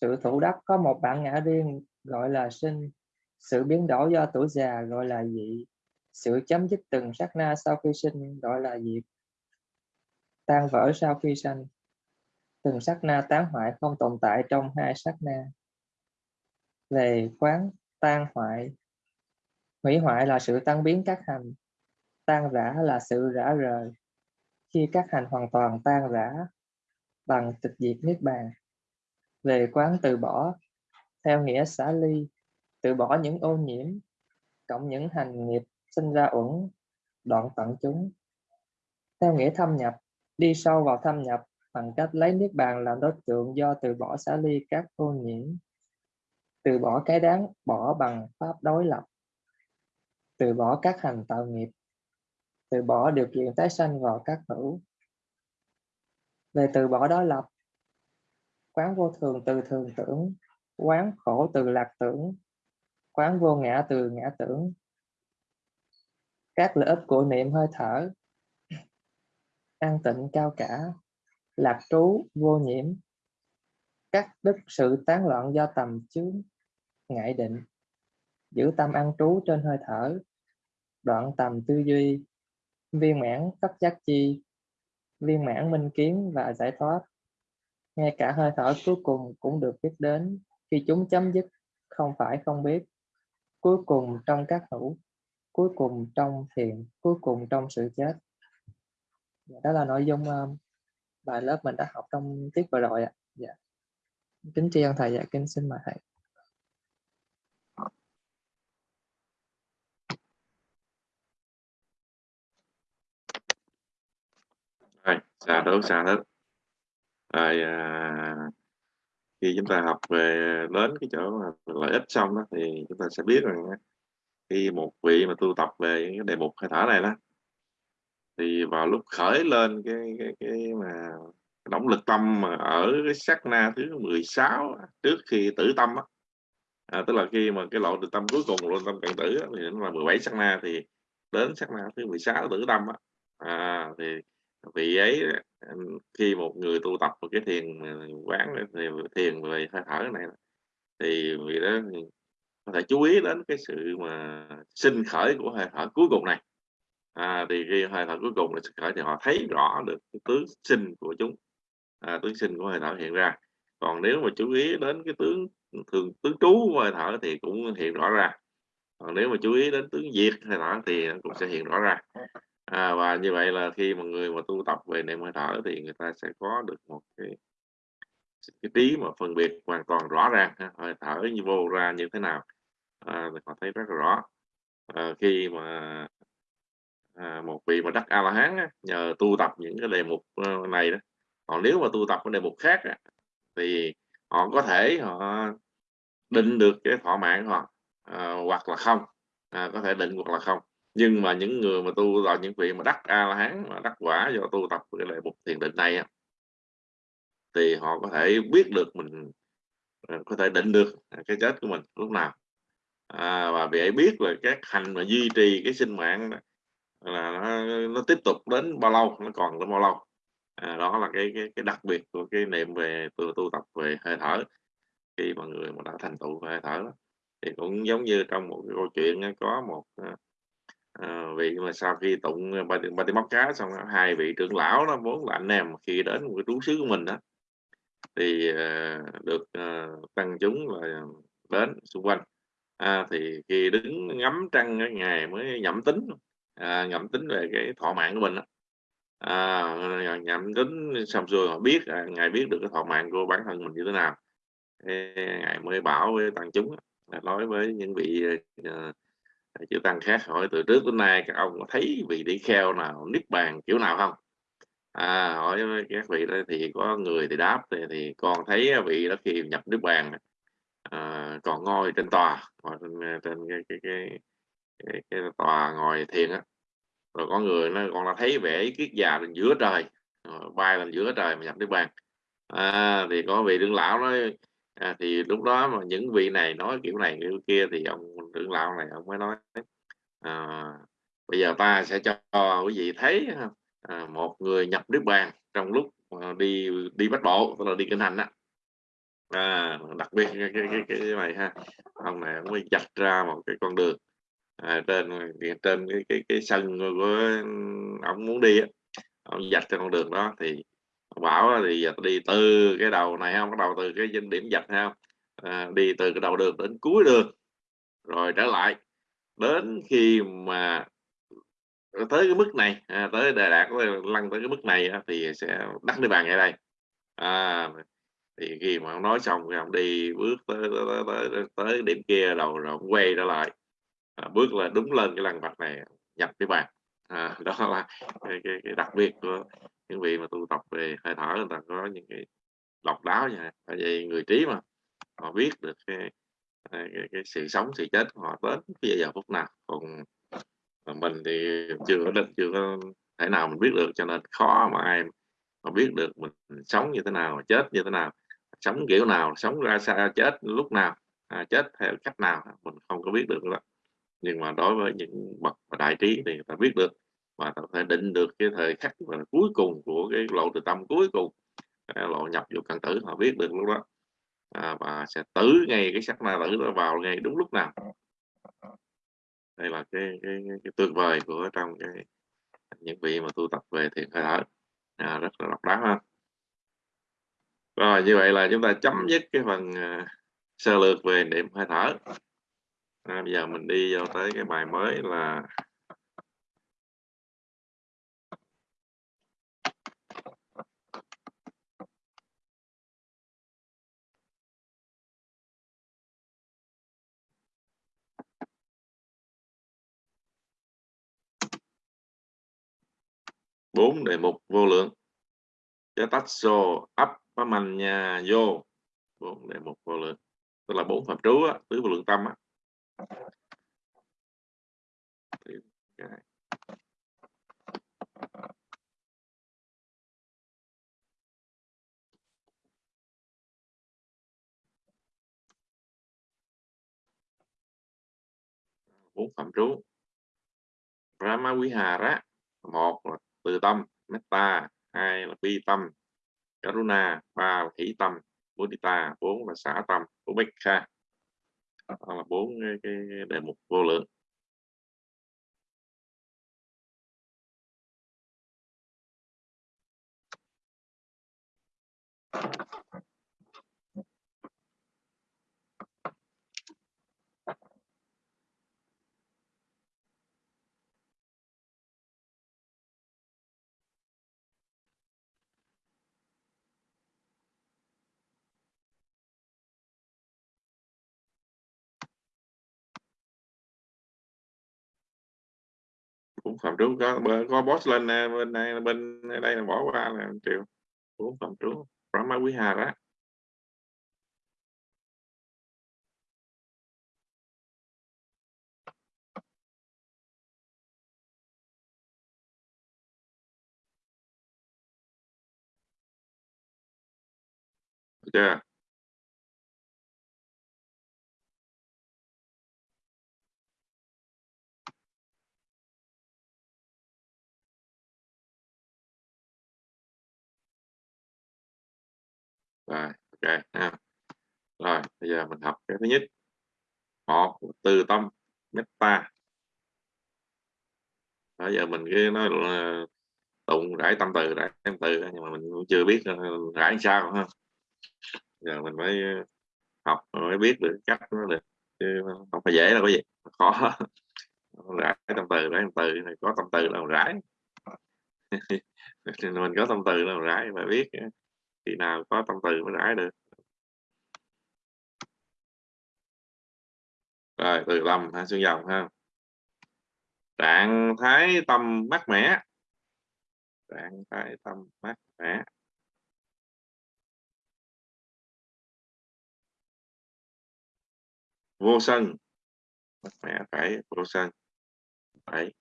Sự thủ đắc có một bản ngã riêng, gọi là sinh. Sự biến đổi do tuổi già, gọi là dị. Sự chấm dứt từng sát na sau khi sinh, gọi là diệt. Tan vỡ sau khi sanh. Từng sát na tán hoại không tồn tại trong hai sát na. Về quán tan hoại hủy hoại là sự tăng biến các hành, tan rã là sự rã rời. Khi các hành hoàn toàn tan rã bằng tịch diệt niết bàn, về quán từ bỏ, theo nghĩa xả ly, từ bỏ những ô nhiễm, cộng những hành nghiệp sinh ra uẩn, đoạn tận chúng. Theo nghĩa thâm nhập, đi sâu vào thâm nhập bằng cách lấy niết bàn làm đối tượng do từ bỏ xả ly các ô nhiễm, từ bỏ cái đáng bỏ bằng pháp đối lập từ bỏ các hành tạo nghiệp, từ bỏ điều kiện tái sanh vào các hữu. Về từ bỏ đó lập, quán vô thường từ thường tưởng, quán khổ từ lạc tưởng, quán vô ngã từ ngã tưởng. Các lợi ích của niệm hơi thở, an tịnh cao cả, lạc trú vô nhiễm. Cắt đứt sự tán loạn do tầm chướng, ngại định, giữ tâm an trú trên hơi thở đoạn tầm tư duy viên mãn tất giác chi viên mãn minh kiến và giải thoát. Ngay cả hơi thở cuối cùng cũng được biết đến khi chúng chấm dứt không phải không biết. Cuối cùng trong các hữu cuối cùng trong thiền cuối cùng trong sự chết. Dạ, đó là nội dung um, bài lớp mình đã học trong tiết vừa rồi ạ. Dạ. kính tri ân thầy dạ kính xin mời thầy. Xà xả đốt hết. Rồi à, khi chúng ta học về đến cái chỗ mà lợi ích xong đó thì chúng ta sẽ biết rằng khi một vị mà tu tập về cái đề mục hơi thở này đó thì vào lúc khởi lên cái cái cái mà cái động lực tâm mà ở cái sát na thứ 16 trước khi tử tâm á à, tức là khi mà cái lộ từ tâm cuối cùng lộ tâm cận tử á, thì nó là 17 sát na thì đến sát na thứ 16 tử tâm á à, thì vị ấy khi một người tu tập một cái thiền ờ, quán thì thiền về hơi thở này thì vị đó có thể chú ý đến cái sự mà sinh khởi của hơi thở cuối cùng này. À, thì khi hơi thở cuối cùng là sinh khởi thì họ thấy rõ được cái tướng sinh của chúng à, tướng sinh của hơi thở hiện ra. Còn nếu mà chú ý đến cái tướng thường tướng trú của hơi thở thì cũng hiện rõ ra. Còn nếu mà chú ý đến tướng diệt hơi thở thì cũng sẽ hiện rõ ra à, và như vậy là khi mà người mà tu tập về niệm hơi thở thì người ta sẽ có được một cái cái trí mà phân biệt hoàn toàn rõ ràng hơi thở như vô ra như thế nào à, họ thấy rất là rõ. À, khi mà à, một vị mà đắc a la hán nhờ tu tập những cái đề mục ờ, này đó còn nếu mà tu tập cái đề mục khác á, thì họ có thể họ định được cái thọ mạng họ à, hoặc là không à, có thể định hoặc là không nhưng mà những người mà tu là những vị mà đắc a la hán mà đắc quả do tu tập cái đề mục thiền định này thì họ có thể biết được mình ờ, có thể định được cái chết của mình lúc nào à, và vì ấy biết là các hành mà duy trì cái sinh mạng là nó, nó tiếp tục đến bao lâu nó còn đến bao lâu à, đó là cái, cái cái đặc biệt của cái niệm về tu, tu tập về hơi thở khi mà người mà đã thành tựu hơi thở đó. thì cũng giống như trong một cái câu chuyện có một à, Ờ, à, vị mà sau khi tụng ờ, ba ba tiếng móc cá xong hai vị trưởng lão đó vốn là anh em khi đến một cái trú xứ của mình đó thì uh, được uh, tăng chúng là đến xung quanh à, thì khi đứng ngắm trăng cái ngày mới nhẩm tính à, nhẩm tính về cái thọ mạng của mình đó. À, nhẩm tính xong rồi họ biết à, ngài biết được cái thọ mạng của bản thân mình như thế nào Thế, ngài mới bảo với tăng chúng nói với những vị uh, chữ tăng khác hỏi từ trước đến nay các ông có thấy vị tỷ kheo nào niết bàn kiểu nào không? À, hỏi các vị đó thì có người thì đáp thì, thì con thấy vị đó khi nhập niết bàn à, còn ngồi trên tòa ngồi trên, trên cái, cái, cái, cái, cái tòa ngồi thiền á. Rồi có người nó còn là thấy vẻ kiết già lên giữa trời. Bay lên giữa trời mà nhập niết bàn. À, thì có vị đương lão nói à, thì lúc đó mà những vị này nói kiểu này kiểu kia thì ông trưởng lão này ông mới nói à, bây giờ ta sẽ cho quý vị thấy à, một người nhập niết bàn trong lúc à, đi đi bắt bộ tức là đi kinh hành á. À, đặc biệt cái, cái, cái, cái này ha ông này ông mới dạch ra một cái con đường à, trên trên cái cái cái sân của ông muốn đi á ông dạch trên con đường đó thì bảo thì đi từ cái đầu này không bắt đầu từ cái điểm dạch không à, đi từ cái đầu đường đến cuối đường. Rồi trở lại. Đến khi mà tới cái mức này à, tới đà đạt lăn tới cái mức này thì sẽ đắt đi bàn ngay đây. À, thì khi mà ông nói xong thì ông đi bước tới tới, tới, tới, tới điểm kia đầu rồi ông quay trở lại. À, bước là đúng lên cái lăng vạch này nhập cái bàn. À, đó là cái, cái, cái đặc biệt của những vị mà tu tập về hơi thở người ta có những cái độc đáo nha. Tại vì người trí mà họ biết được cái à, cái, cái sự sống sự chết họ đến bây giờ phút nào. Còn à, mình thì chưa có định chưa có thể nào mình biết được cho nên khó mà ai mà biết được mình sống như thế nào chết như thế nào sống kiểu nào sống ra sao chết lúc nào à, chết theo cách nào mình không có biết được đó. Nhưng mà đối với những bậc đại trí thì người ta biết được và ta thể định được cái thời khắc mà cuối cùng của cái lộ từ tâm cuối cùng. Lộ nhập vô căn tử họ biết được lúc đó. À, và sẽ tử ngay cái sắc na tử nó vào ngay đúng lúc nào. Đây là cái cái, cái, cái tuyệt vời của trong cái những vị mà tu tập về thiền hơi thở. À, rất là độc đáo ha. Rồi như vậy là chúng ta chấm dứt cái phần uh, sơ lược về niệm hơi thở. À, bây giờ mình đi vào tới cái bài mới là bốn đề mục vô lượng. Cho tách xô ấp nhà vô. Bốn đề mục vô lượng. Tức là bốn phạm trú á, tứ vô lượng tâm á. bốn phạm trú. Brahma Vihara một là từ tâm metta hai là bi tâm karuna ba là hỷ tâm buddhita, bốn là xả tâm ubekha đó là bốn cái, cái đề mục vô lượng. Cũng phạm trú có có boss lên à, bên này bên đây là bỏ qua là triệu cũng phạm trú Brahma hà đó. Được ok, ha. Rồi, bây giờ mình học cái thứ nhất. Một, từ tâm metta bây giờ mình cái nói là tụng, rải tâm từ, rải tâm từ nhưng mà mình cũng chưa biết ờ, rải sao ha. Giờ mình mới học mới biết được cách nó được, chứ không phải dễ đâu cái gì khó. Rải tâm từ, rải tâm từ này có tâm từ là rải? Mình có tâm từ là rải mà biết ờ khi nào có tâm từ mới rải được. Rồi, từ lầm ha, xương dòng ha. Trạng thái tâm mát mẻ. Trạng thái tâm mát mẻ. Vô sân. Mát mẻ phải vô sân. Phải.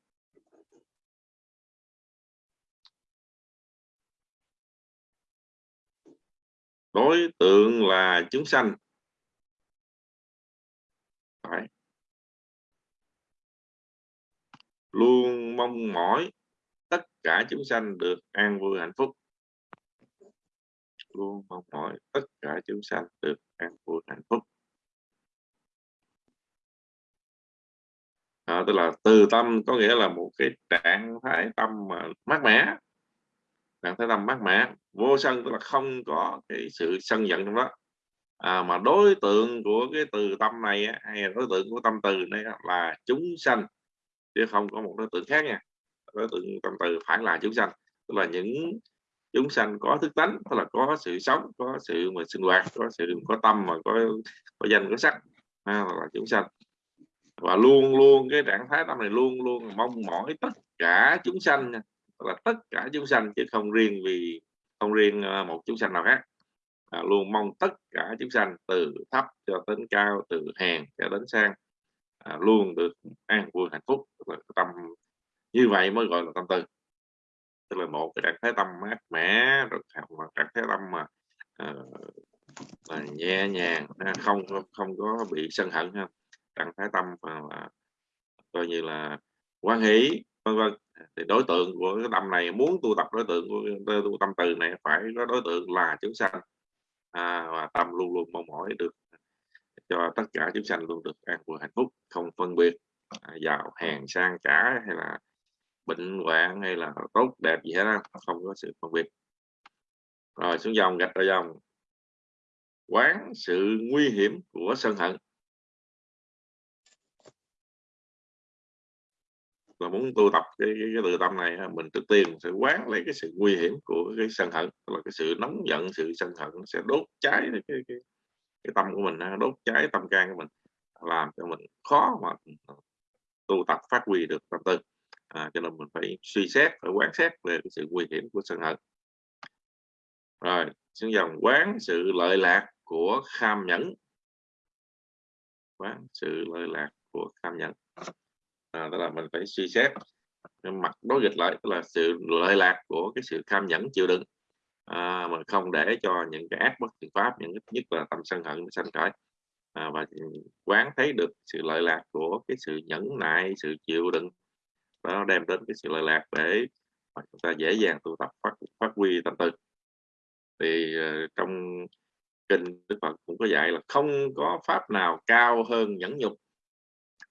Đối tượng là chúng sanh. Đấy. luôn mong mỏi tất cả chúng sanh được an vui hạnh phúc. Luôn mong mỏi tất cả chúng sanh được an vui hạnh phúc. À, tức là từ tâm có nghĩa là một cái trạng thái tâm mà mát mẻ trạng thái tâm mát mẻ. Vô sân tức là không có cái sự sân giận trong đó. À, mà đối tượng của cái từ tâm này hay là đối tượng của tâm từ này là chúng sanh chứ không có một đối tượng khác nha. Đối tượng tâm từ phải là chúng sanh tức là những chúng sanh có thức tánh tức là có sự sống có sự mà sinh hoạt có sự có tâm mà có có danh có sắc à, là chúng sanh. Và luôn luôn cái trạng thái tâm này luôn luôn mong mỏi tất cả chúng sanh là tất cả chúng sanh chứ không riêng vì không riêng à, một chúng sanh nào khác. À, luôn mong tất cả chúng sanh từ thấp cho đến cao từ hèn cho đến sang à, luôn được an vui hạnh phúc. Tức là tâm như vậy mới gọi là tâm từ tức là một cái trạng thái tâm mát mẻ rồi trạng thái tâm mà uh, nhẹ nhàng à, không không có bị sân hận ha. Trạng thái tâm mà, mà coi như là quan hỷ vân vân thì đối tượng của cái tâm này muốn tu tập đối tượng của tu tâm từ này phải có đối tượng là chúng sanh. À, và tâm luôn luôn mong mỏi được cho tất cả chúng sanh luôn được an vui hạnh phúc không phân biệt à, giàu hèn sang cả hay là bệnh hoạn hay là tốt đẹp gì hết đó. không có sự phân biệt. Rồi xuống dòng gạch ra dòng. Quán sự nguy hiểm của sân hận. Là muốn tu tập cái, cái, cái từ tâm này mình trước tiên sẽ quán lấy cái sự nguy hiểm của cái sân hận là cái sự nóng giận sự sân hận sẽ đốt cháy cái, cái, cái, cái tâm của mình đốt cháy tâm can của mình làm cho mình khó mà ờ, tu tập phát huy được tâm tư. À, cho nên mình phải suy xét phải quán xét về cái sự nguy hiểm của sân hận. Rồi xuống dòng quán sự lợi lạc của kham nhẫn. Quán sự lợi lạc của kham nhẫn à, tức là mình phải suy xét mặt đối nghịch lại tức là sự lợi lạc của cái sự tham nhẫn chịu đựng. À, mà không để cho những cái ác bất thiện pháp những nhất là tâm sân hận sanh khởi. À, và quán thấy được sự lợi lạc của cái sự nhẫn nại sự chịu đựng. Nó đem đến cái sự lợi lạc để chúng ta dễ dàng tu tập phát phát huy tâm tư. Thì uh, trong kinh Đức Phật cũng có dạy là không có pháp nào cao hơn nhẫn nhục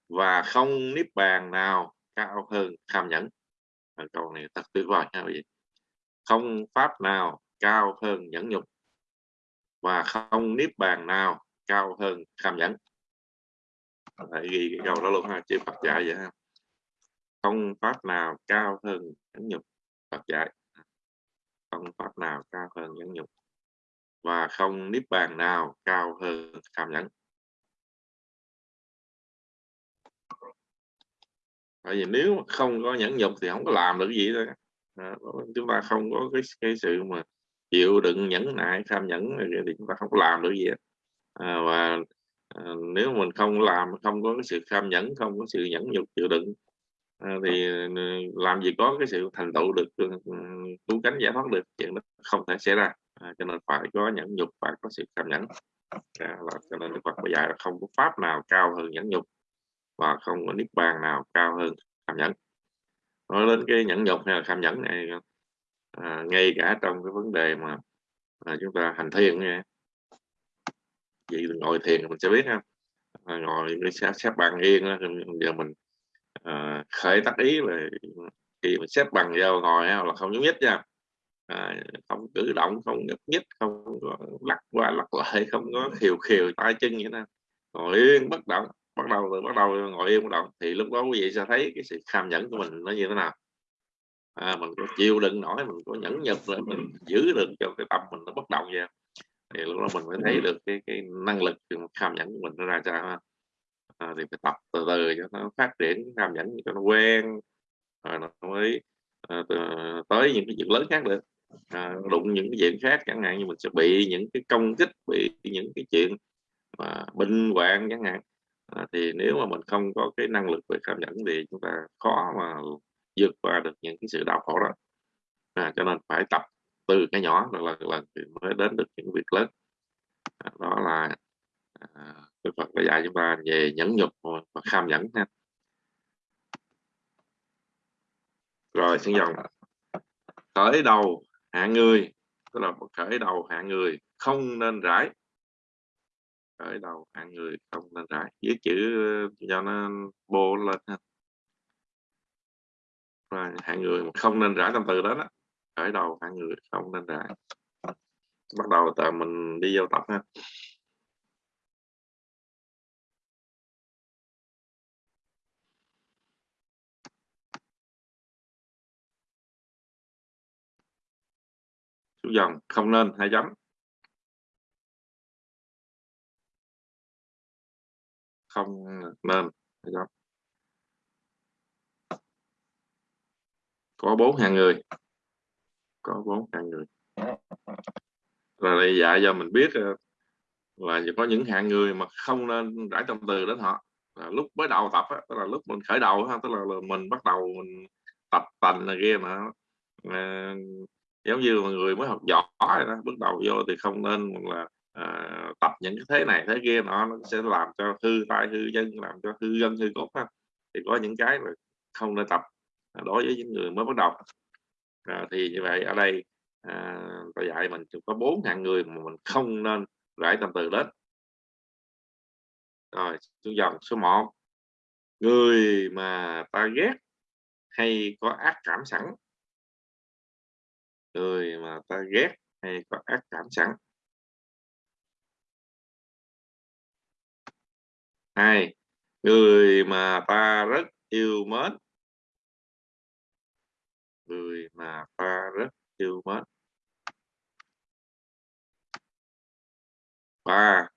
và không niết bàn nào cao hơn tham nhẫn. Câu này thật tuyệt vời nha quý vị. Không pháp nào cao hơn nhẫn nhục. Và không niết bàn nào cao hơn tham nhẫn. Phải ghi cái câu đó luôn ha chứ Phật dạy vậy ha. Không pháp nào cao hơn nhẫn nhục, Phật dạy. Không pháp nào cao hơn nhẫn nhục. Và không niết bàn nào cao hơn tham nhẫn. Tại vì nếu mà không có nhẫn nhục thì không có làm được gì thôi. À, chúng ta không có cái cái sự mà chịu đựng nhẫn nại tham nhẫn thì chúng ta không có làm được gì à, và à, nếu mình không làm không có cái sự tham nhẫn không có sự nhẫn nhục chịu đựng à, thì à, làm gì có cái sự thành tựu được à, cứu cánh giải thoát được chuyện đó không thể xảy ra. À, cho nên phải có nhẫn nhục phải có sự tham nhẫn. Dạ, à, là, cho nên Phật bây giờ là không có pháp nào cao hơn nhẫn nhục và không có niết bàn nào cao hơn tham nhẫn nói đến cái nhẫn nhục hay là tham nhẫn này à, ngay cả trong cái vấn đề mà à, chúng ta hành thiền nha. Vậy ngồi thiền mình sẽ biết ha. À, ngồi xếp, xếp bằng yên đó, giờ mình à, khởi tác ý là khi mình xếp bằng vào ngồi là không nhúc nhích nha. À, không cử động không nhúc nhích không có lắc qua lắc lại không có khiều khiều tay chân vậy nè ngồi yên bất động bắt đầu từ bắt đầu ngồi yên bắt đầu. Thì lúc đó quý vị sẽ thấy cái sự kham nhẫn của mình nó như thế nào. À, mình có chịu đựng nổi mình có nhẫn nhục để mình giữ được cho cái tâm mình nó bất động vậy. Thì lúc đó mình mới thấy được cái cái năng lực kham nhẫn của mình nó ra sao à, thì phải tập từ từ cho nó phát triển kham nhẫn cho nó quen rồi nó mới à, tới những cái chuyện lớn khác được. À, đụng những cái chuyện khác chẳng hạn như mình sẽ bị những cái công kích bị những cái chuyện mà bình hoạn chẳng hạn à, thì nếu mà mình không có cái năng lực về cảm nhận thì chúng ta khó mà vượt qua được những cái sự đau khổ đó. À, cho nên phải tập từ cái nhỏ lần lần lần thì mới đến được những việc lớn. À, đó là à, Đức Phật đã dạy chúng ta về nhẫn nhục và kham nhẫn ha. Rồi xin dòng khởi đầu hạ người tức là khởi đầu hạ người không nên rải khởi đầu hạng người không nên rải viết chữ ờ, cho nó bô lên ha. Và hạng người mà không nên rải trong từ đó đó. Khởi đầu hạng người không nên rải bắt đầu từ mình đi vô tập ha. Xuống dòng, không nên hai chấm không nên được không? có bốn hạng người. Có bốn hạng người. Là đây dạy cho mình biết ờ, là có những hạng người mà không nên rải tâm từ đến họ. Là lúc mới đầu tập á, tức là lúc mình khởi đầu ha tức là, là mình bắt đầu mình tập tành là kia mà à, giống như mà người mới học giỏi đó, bước đầu vô thì không nên là à, tập những cái thế này thế kia nó, nó sẽ làm cho hư tai hư chân làm cho hư dân hư cốt ha. thì có những cái mà không nên tập à, đối với những người mới bắt đầu. À, thì như vậy ở đây à, ta dạy mình có bốn hạng người mà mình không nên rải tâm từ đến. Rồi xuống dòng số 1 người mà ta ghét hay có ác cảm sẵn. Người mà ta ghét hay có ác cảm sẵn. Hai, người mà ta rất yêu mến. Người mà ta rất yêu mến. Ba,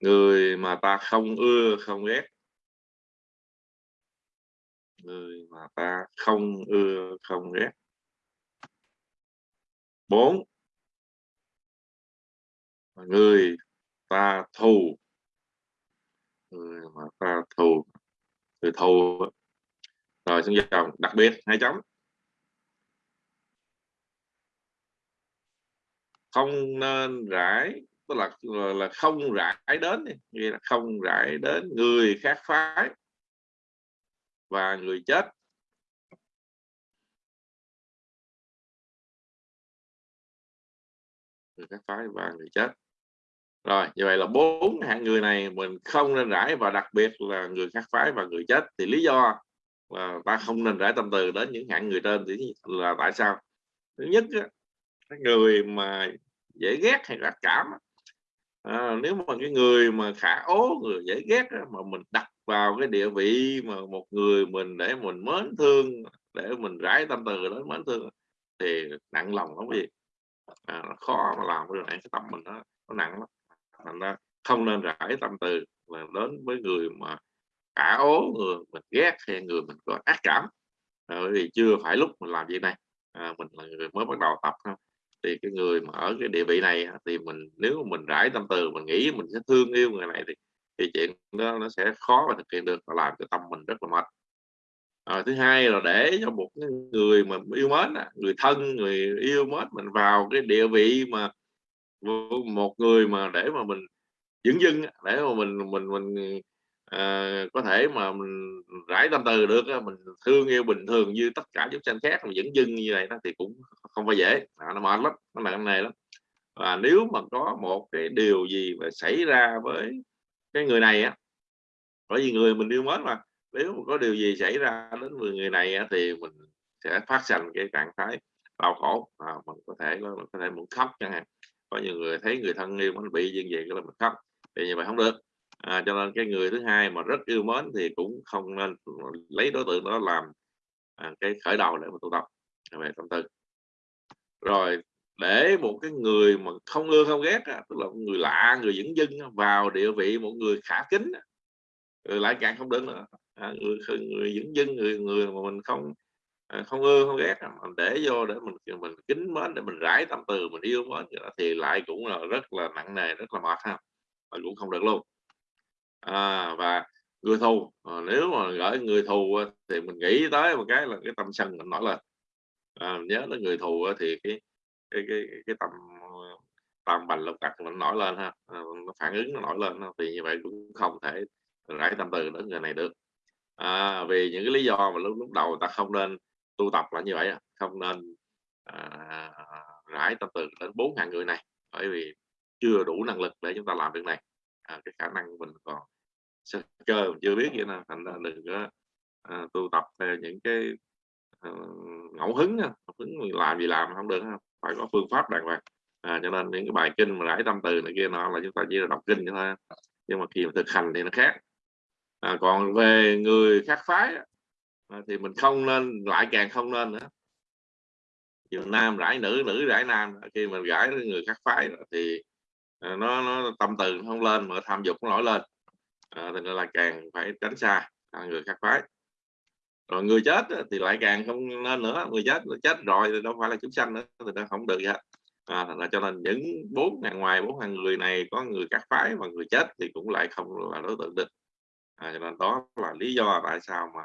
người mà ta không ưa, không ghét. Người mà ta không ưa, không ghét. Bốn, người ta thù mà ta thù người thù. Rồi xuống chào, đặc biệt, hai chấm. Không nên rải, tức là là không rải đến nghĩa là không rải đến người khác phái và người chết. Người khác phái và người chết rồi như vậy là bốn hạng người này mình không nên rải và đặc biệt là người khác phái và người chết. Thì lý do là ta không nên rải tâm từ đến những hạng người trên. Thì là tại sao? Thứ nhất cái người mà dễ ghét hay là cảm à, nếu mà cái người mà khả ố người dễ ghét mà mình đặt vào cái địa vị mà một người mình để mình mến thương để mình rải tâm từ đến mến thương thì nặng lòng lắm gì à, khó mà làm cái này cái tâm mình nó, nó nặng lắm thành ra không nên rải tâm từ là đến với người mà cả ố người mình ghét hay người mình có ác cảm. À, bởi vì chưa phải lúc mình làm việc này. À, mình là người mới bắt đầu tập ha. Thì cái người mà ở cái địa vị này thì mình nếu mà mình rải tâm từ mình nghĩ mình sẽ thương yêu người này thì thì chuyện đó nó sẽ khó mà thực hiện được và làm cho tâm mình rất là mệt. À, thứ hai là để cho một người mà yêu mến người thân người yêu mến mình vào cái địa vị mà một người mà để mà mình dưỡng dưng để mà mình mình mình à, có thể mà mình rải tâm từ được mình thương yêu bình thường như tất cả chúng sanh khác mà dưỡng dưng như này đó thì cũng không phải dễ. À, nó mệt lắm nó nặng này lắm. Và nếu mà có một cái điều gì mà xảy ra với cái người này á bởi vì người mình yêu mến mà nếu mà có điều gì xảy ra đến người này á, thì mình sẽ phát sinh cái trạng thái đau khổ à, mình có thể mình có thể muốn khóc chẳng hạn có nhiều người thấy người thân yêu mình bị như vậy cái là mình khóc thì như vậy không được. À, cho nên cái người thứ hai mà rất yêu mến thì cũng không nên lấy đối tượng đó làm à, cái khởi đầu để mà tu tập về tâm tư. Rồi để một cái người mà không ưa không ghét tức là người lạ người dẫn dưng vào địa vị một người khả kính rồi lại càng không đến nữa. À, người người dẫn dưng người người mà mình không à, không ưa không ghét mình để vô để mình mình kính mến để mình rải tâm từ mình yêu mến thì lại cũng là rất là nặng nề rất là mệt ha mà cũng không được luôn. À, và người thù à, nếu mà gửi người thù thì mình nghĩ tới một cái là cái tâm sân mình nổi lên. À, nhớ tới người thù thì cái cái cái cái tâm tâm bành lục cặt mình nổi lên ha à, nó phản ứng nó nổi lên thì như vậy cũng không thể rải tâm từ đến người này được. À, vì những cái lý do mà lúc lúc đầu ta không nên tu tập là như vậy không nên à, rải tâm từ đến bốn ngàn người này bởi vì chưa đủ năng lực để chúng ta làm việc này. À, cái khả năng mình còn sơ cơ mình chưa biết vậy nè thành ra đừng có à, tu tập theo những cái à, ngẫu hứng ngẫu hứng làm gì làm không được phải có phương pháp đàng hoàng. À, cho nên những cái bài kinh mà rải tâm từ này kia nó là chúng ta chỉ là đọc kinh thôi nhưng mà khi mà thực hành thì nó khác. À, còn về người khác phái à, thì mình không nên lại càng không nên nữa. Chiều nam rải nữ nữ rải nam khi mình rải người khác phái thì à, nó nó tâm từ không lên mà tham dục nó nổi lên. À, thì là càng phải tránh xa à, người khác phái. Rồi người chết thì lại càng không nên nữa người chết chết rồi thì đâu phải là chúng sanh nữa thì nó không được vậy à, là cho nên những bốn ngàn ngoài bốn ngàn người này có người các phái và người chết thì cũng lại không là đối tượng địch à, cho nên đó là lý do tại sao mà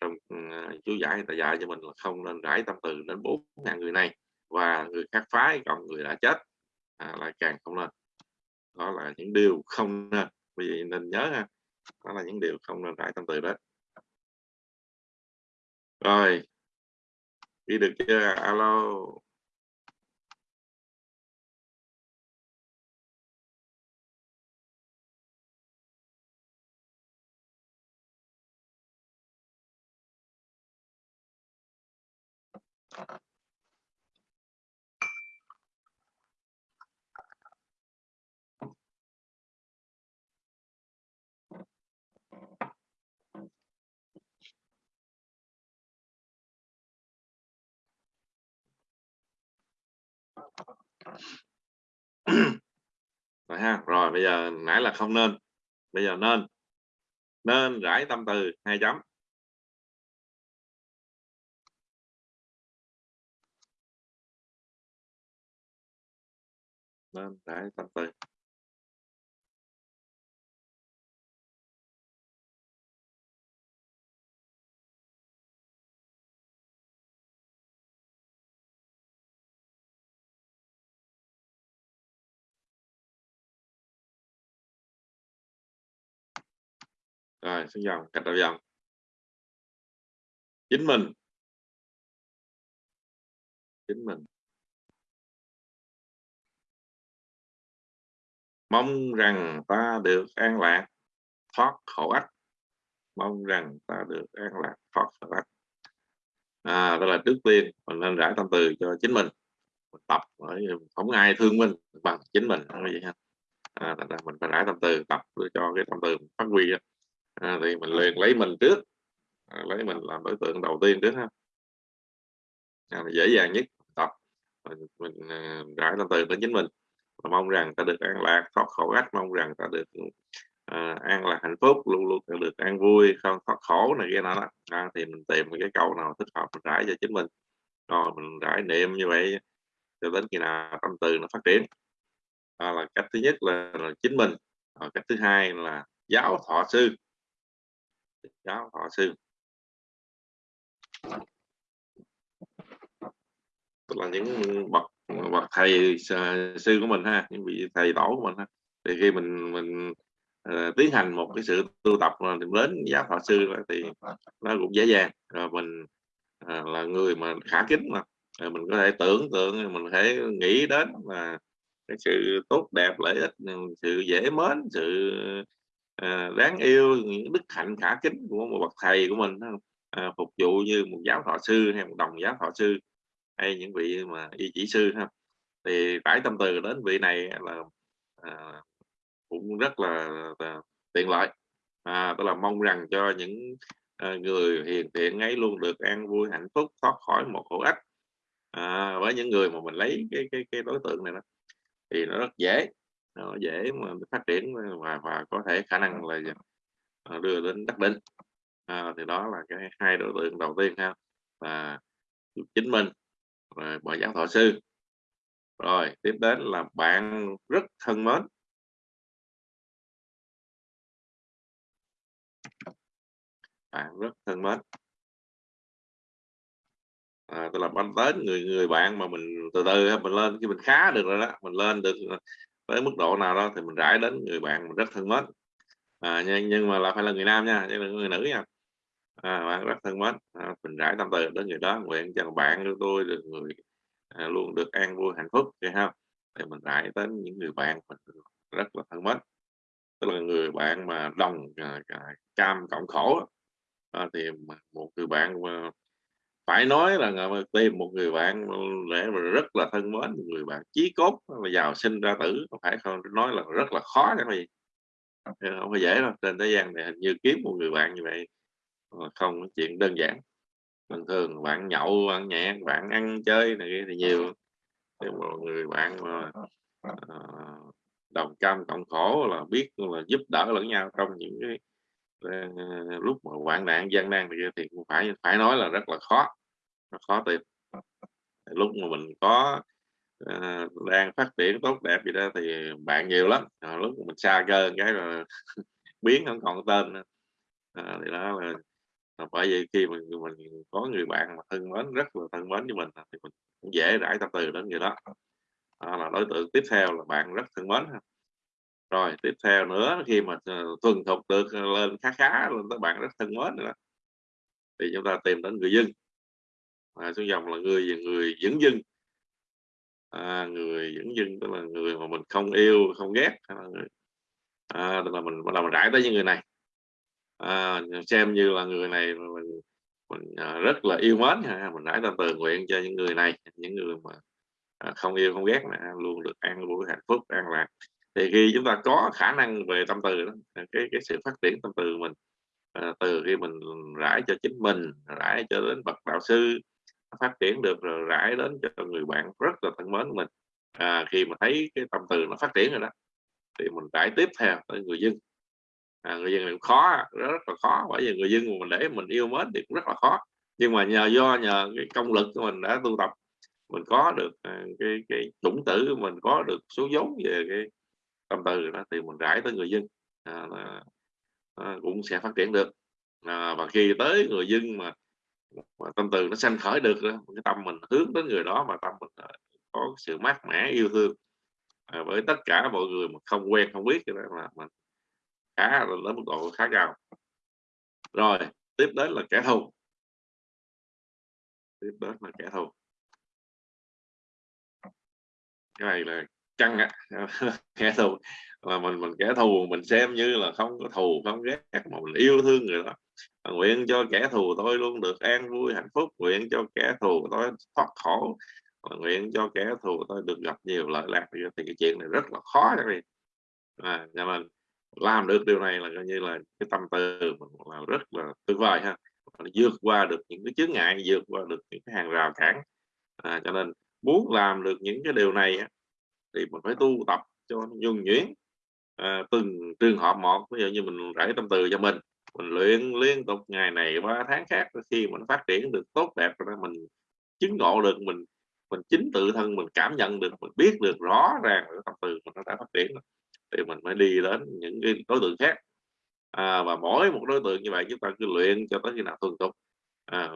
trong ừ, chú giải người ta dạy cho mình là không nên rải tâm từ đến bốn ngàn người này và người khác phái còn người đã chết à, là càng không nên. Đó là những điều không nên. Vì nên nhớ ha đó là những điều không nên rải tâm từ đó. Rồi đi được chưa? Alo. Rồi ha, rồi bây giờ nãy là không nên, bây giờ nên nên rải tâm từ, hai chấm. Lên để tâm từ rồi xuống dòng cạch đầu dòng chính mình. Chính mình. Mong rằng ta được an lạc thoát khổ ách. Mong rằng ta được an lạc thoát khổ ách. À, đó là trước tiên mình nên rải tâm từ cho chính mình. Mình tập không ai thương mình bằng chính mình vậy ha à, mình phải rải tâm từ tập cho cái tâm từ phát huy à, thì mình liền lấy mình trước. À, lấy mình làm đối tượng đầu tiên trước ha. À, dễ dàng nhất tập. Mình, mình à, rải tâm từ đến chính mình mong rằng ta được an lạc thoát khổ ách mong rằng ta được uh, an lạc hạnh phúc luôn luôn được an vui không thoát khổ này kia nọ à, thì mình tìm cái câu nào thích hợp mình rải cho chính mình. Rồi mình rải niệm như vậy cho đến khi nào tâm từ nó phát triển. À, là cách thứ nhất là, là chính mình. À, cách thứ hai là giáo thọ sư. Giáo thọ sư. Tức là những bậc bậc thầy à, sư của mình ha những vị thầy tổ của mình ha. Thì khi mình mình uh, tiến hành một cái sự tu tập mà đến giáo thọ sư thì nó cũng dễ dàng. Rồi mình uh, là người mà khả kính mà. Rồi mình có thể tưởng tượng mình có thể nghĩ đến là cái sự tốt đẹp lợi ích sự dễ mến sự uh, đáng yêu những đức hạnh khả kính của một bậc thầy của mình uh, phục vụ như một giáo thọ sư hay một đồng giáo thọ sư hay những vị mà y chỉ sư ha. Thì trải tâm từ đến vị này là à, cũng rất là, là tiện lợi. À, tức là mong rằng cho những à, người hiền thiện ấy luôn được an vui hạnh phúc thoát khỏi một khổ ách à, với những người mà mình lấy cái cái cái đối tượng này đó. Thì nó rất dễ nó dễ mà phát triển và và có thể khả năng là à, đưa đến đắc định. À, thì đó là cái hai đối tượng đầu tiên ha là chính mình rồi bà giáo thọ sư. Rồi tiếp đến là bạn rất thân mến. Bạn rất thân mến. À, tức là ban đến người người bạn mà mình từ từ mình lên khi mình khá được rồi đó mình lên được tới mức độ nào đó thì mình rải đến người bạn mình rất thân mến. À, nhưng, nhưng mà là phải là người nam nha chứ đừng người nữ nha à, bạn rất thân mến. À, mình rải tâm từ đến người đó nguyện cho bạn của tôi được người à, luôn được an vui hạnh phúc vậy không? Thì mình rải đến những người bạn mình rất là thân mến. Tức là người bạn mà đồng à, à, cam cộng khổ à, thì một người bạn mà phải nói là tìm một người bạn để mà rất là thân mến một người bạn chí cốt mà giàu sinh ra tử phải không nói là rất là khó cái gì? Không phải dễ đâu trên thế gian này hình như kiếm một người bạn như vậy Ờ, không có chuyện đơn giản. Bình thường bạn nhậu bạn nhẹ bạn ăn chơi này kia thì nhiều. Thì một người bạn mà ờ, đồng cam cộng khổ là biết là giúp đỡ lẫn nhau trong những cái ờ, lúc mà hoạn nạn gian nan thì, thì cũng phải phải nói là rất là khó. Nó khó tìm. Lúc mà mình có uh, đang phát triển tốt đẹp gì đó thì bạn nhiều lắm. À, lúc mà mình xa cơ cái rồi biến không còn tên nữa. À, thì đó là bởi vì khi mình mình có người bạn mà thân mến rất là thân mến với mình thì mình cũng dễ rải tâm từ đến người đó. Đó là đối tượng tiếp theo là bạn rất thân mến rồi tiếp theo nữa khi mà ờ, thuần thục được ờ, lên khá khá lên tới bạn rất thân mến nữa thì chúng ta tìm đến người dân. À, xuống dòng là người người dẫn dưng. À, người dẫn dưng tức là người mà mình không yêu không ghét là à, tức là mình bắt đầu mình rải tới những người này à, xem như là người này mình, mình à, rất là yêu mến ha. mình rải tâm từ nguyện cho những người này những người mà à, không yêu không ghét này, luôn được an vui hạnh phúc an lạc. Thì khi chúng ta có khả năng về tâm từ đó cái cái sự phát triển tâm từ mình à, từ khi mình rải cho chính mình rải cho đến bậc đạo sư phát triển được rồi rải đến cho người bạn rất là thân mến của mình. À, khi mà thấy cái tâm từ nó phát triển rồi đó thì mình rải tiếp theo tới người dân à, người dân này khó rất, rất là khó. Bởi vì người dân mà mình để mình yêu mến thì cũng rất là khó. Nhưng mà nhờ do nhờ cái công lực của mình đã tu tập mình có được à, cái cái chủng tử mình có được số vốn về cái tâm từ đó thì mình rải tới người dân. À, là, à, cũng sẽ phát triển được. À, và khi tới người dân mà, mà tâm từ nó sanh khởi được đó, cái tâm mình hướng đến người đó mà tâm mình à, có sự mát mẻ yêu thương. À, với tất cả mọi người mà không quen không biết cho là mình khá là lớn mức độ khá cao. Rồi tiếp đến là kẻ thù. Tiếp đến là kẻ thù. Cái này là căng á. Kẻ thù. Là mình mình kẻ thù mình xem như là không có thù không ghét mà mình yêu thương người đó. Nguyện cho kẻ thù tôi luôn được an vui hạnh phúc. Nguyện cho kẻ thù tôi thoát khổ. Nguyện cho kẻ thù tôi được gặp nhiều lợi lạc. Thì cái chuyện này rất là khó cho mình à, cho nên làm được điều này là coi như là cái tâm từ là rất là tuyệt vời ha. Vượt qua được những cái chướng ngại vượt qua được những cái hàng rào cản. À, cho nên muốn làm được những cái điều này thì mình phải tu tập cho nhuần nhuyễn. À, từng trường hợp một ví dụ như mình rải tâm từ cho mình mình luyện liên tục ngày này qua tháng khác khi mình phát triển được tốt đẹp rồi mình chứng ngộ được mình mình chính tự thân mình cảm nhận được mình biết được rõ ràng cái tâm từ mình đã phát triển thì mình mới đi đến những cái đối tượng khác. À, và mỗi một đối tượng như vậy chúng ta cứ luyện cho tới khi nào thuần thục. À,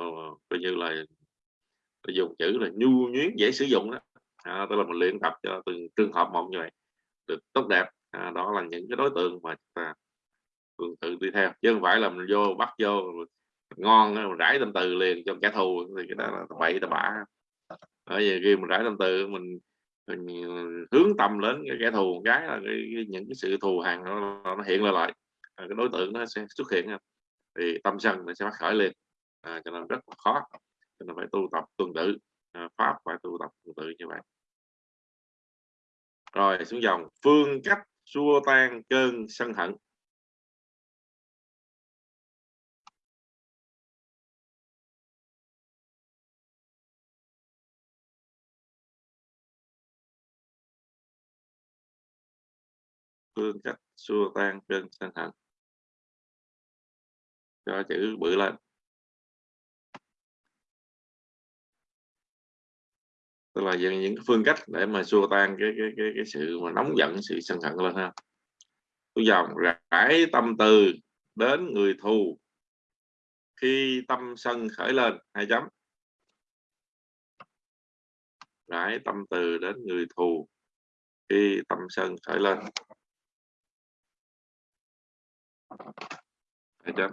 coi như là dùng chữ là nhu nhuyễn dễ sử dụng đó. À, tức là mình luyện tập cho từng trường hợp một như vậy được tốt đẹp. À, đó là những cái đối tượng mà chúng ta thường tự đi theo. Chứ không phải là mình vô bắt vô ngon mình rải tâm từ liền cho kẻ thù thì cái đó là bậy ta bạ. Bởi vì khi mình rải tâm từ mình hướng tâm đến cái kẻ thù cái là cái, cái, những cái sự thù hằn nó, nó hiện lên lại. À, cái đối tượng nó sẽ xuất hiện thì tâm sân nó sẽ phát khởi liền à, cho nên rất là khó cho nên phải tu tập tương tự. À, pháp phải tu tập tương tự như vậy. Rồi xuống dòng phương cách xua tan cơn sân hận. Phương cách xua tan cơn sân hận. Cho chữ bự lên. Tức là những những phương cách để mà xua tan cái cái cái cái sự mà nóng giận, sự sân hận lên ha. Tôi dòng rải tâm từ đến người thù. Khi tâm sân khởi lên, hai chấm. Rải tâm từ đến người thù. Khi tâm sân khởi lên hai chưa?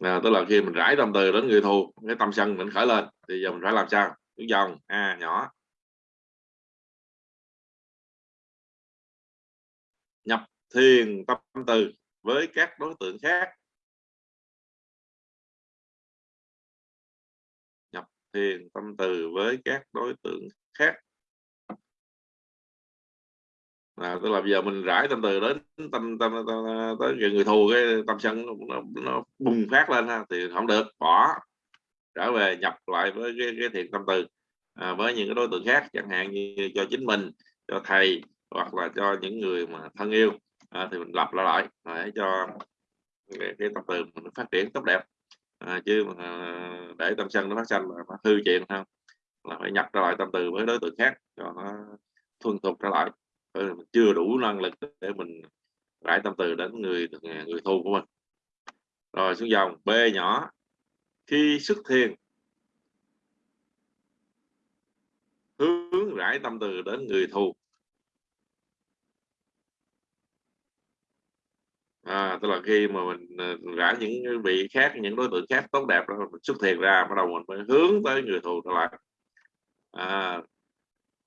à, tức là khi mình rải tâm từ đến người thù cái tâm sân mình khởi lên thì giờ mình phải làm sao? Cứ dòng a nhỏ. Nhập thiền tâm từ với các đối tượng khác. Nhập thiền tâm từ với các đối tượng khác à, tức là bây giờ mình rải tâm từ đến tâm tâm, tâm, tâm tới người thù cái tâm sân nó, nó bùng phát lên ha, thì không được bỏ trở về nhập lại với cái, cái thiện tâm từ à, với những cái đối tượng khác chẳng hạn như cho chính mình cho thầy hoặc là cho những người mà thân yêu à, thì mình lập lại à, để cho cái, cái tâm từ mình phát triển tốt đẹp. À, chứ mà à, để tâm sân nó phát sinh là nó hư chuyện không? Là phải nhập trở lại tâm từ với đối tượng khác cho nó thuần thục trở lại mình chưa đủ năng lực để mình rải tâm từ đến người người thù của mình. Rồi xuống dòng b nhỏ. Khi xuất thiền hướng rải tâm từ đến người thù. À, tức là khi mà mình à, rải những vị khác những đối tượng khác tốt đẹp đó mình xuất thiền ra bắt đầu mình mới hướng tới người thù trở lại. À,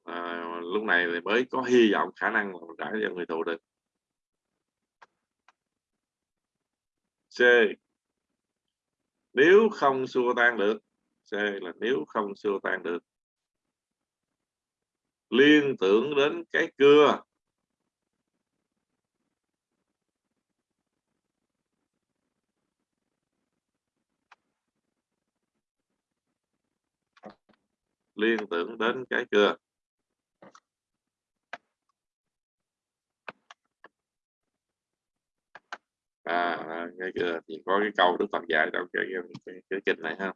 à, lúc này thì mới có hy vọng khả năng là cho người thụ được C. Nếu không xua tan được C là nếu không xua tan được. Liên tưởng đến cái cưa. Liên tưởng đến cái cưa. À, à cái cưa thì có cái câu đức phật dạy trong cái cái, cái, cái kinh này ha.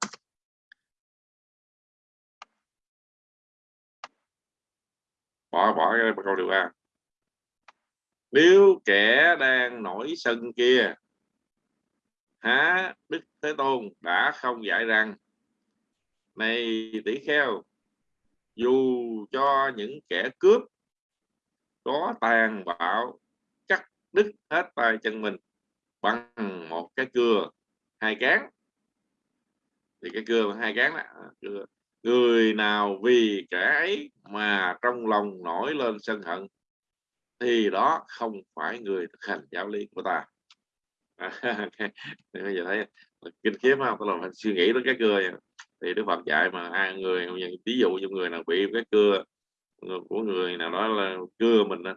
Bỏ bỏ cái câu điều ba nếu kẻ đang nổi sân kia há đức thế tôn đã không dạy rằng này tỷ kheo dù cho những kẻ cướp có tàn bạo cắt đứt hết tay chân mình bằng một cái cưa hai cán. Thì cái cưa hai cán đó, à, cưa. người nào vì kẻ ấy mà trong lòng nổi lên sân hận thì đó không phải người thực hành giáo lý của ta. À, bây giờ thấy kinh khiếp không tôi là suy nghĩ đến cái cưa vậy. Thì đức phật dạy mà ai người ví dụ như người nào bị cái cưa của người nào đó là cưa mình đó,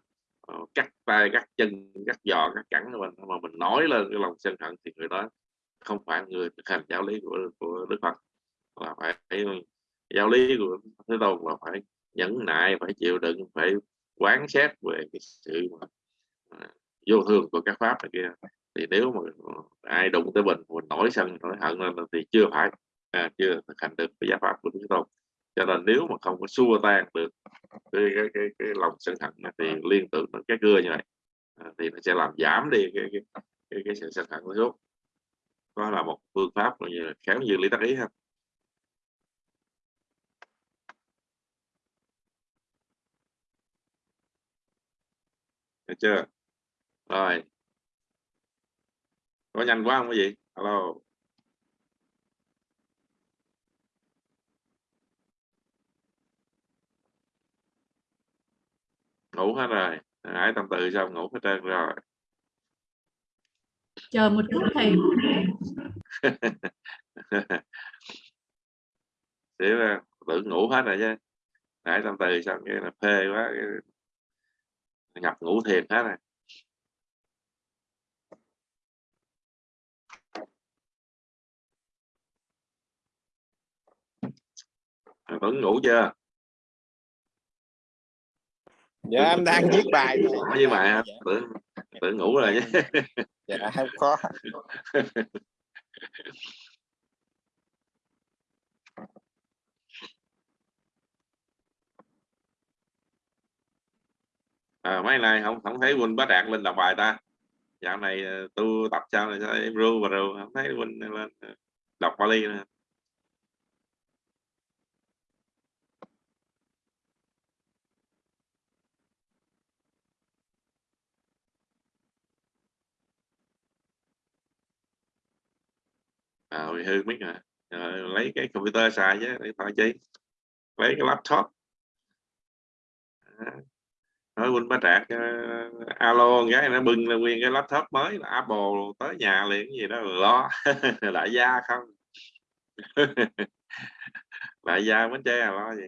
Ờ, cắt tay cắt chân cắt giò cắt cẳng của mình. Mà mình nói lên cái lòng sân hận thì người đó không phải người thực hành giáo lý của của đức phật là phải giáo lý của thế tôn là phải nhẫn nại phải chịu đựng phải quán xét về cái sự mà, à, vô thường của các pháp này kia. Thì nếu mà ai đụng tới mình mình nổi sân nổi hận lên thì chưa phải à, chưa thực hành được cái giáo pháp của Đức Tôn cho nên nếu mà không có xua tan được cái cái cái, cái lòng sân hận thì liên tưởng đến cái cưa như vậy à, thì nó sẽ làm giảm đi cái cái cái, cái sự sân hận của xuống đó là một phương pháp gọi như là khéo như lý tác ý ha. Được chưa? Rồi. Có nhanh quá không cái gì alo ngủ hết rồi. Ái tâm tự xong ngủ hết trơn rồi. Chờ một chút thầy là tự ngủ hết rồi chứ. Ái tâm tự xong cái là phê quá cái... nhập ngủ thiệt hết rồi. Vẫn ngủ chưa dạ em đang viết bài với bài dạ. tưởng tưởng ngủ rồi chứ. Dạ không có. À, mấy này không không thấy Quỳnh bá đạt lên đọc bài ta? Dạo này ờ, tu tập sao này sao? Em ru và ru không thấy Quỳnh lên ờ, đọc Bali nữa Ờ, à, bị hư mic hả à, lấy cái computer xài chứ điện thoại chi lấy cái laptop. À, nói huynh bá trạc uh, alo gái nó bưng là nguyên cái laptop mới là apple tới nhà liền cái gì đó lo. Đại gia không? Đại gia bến tre lo gì.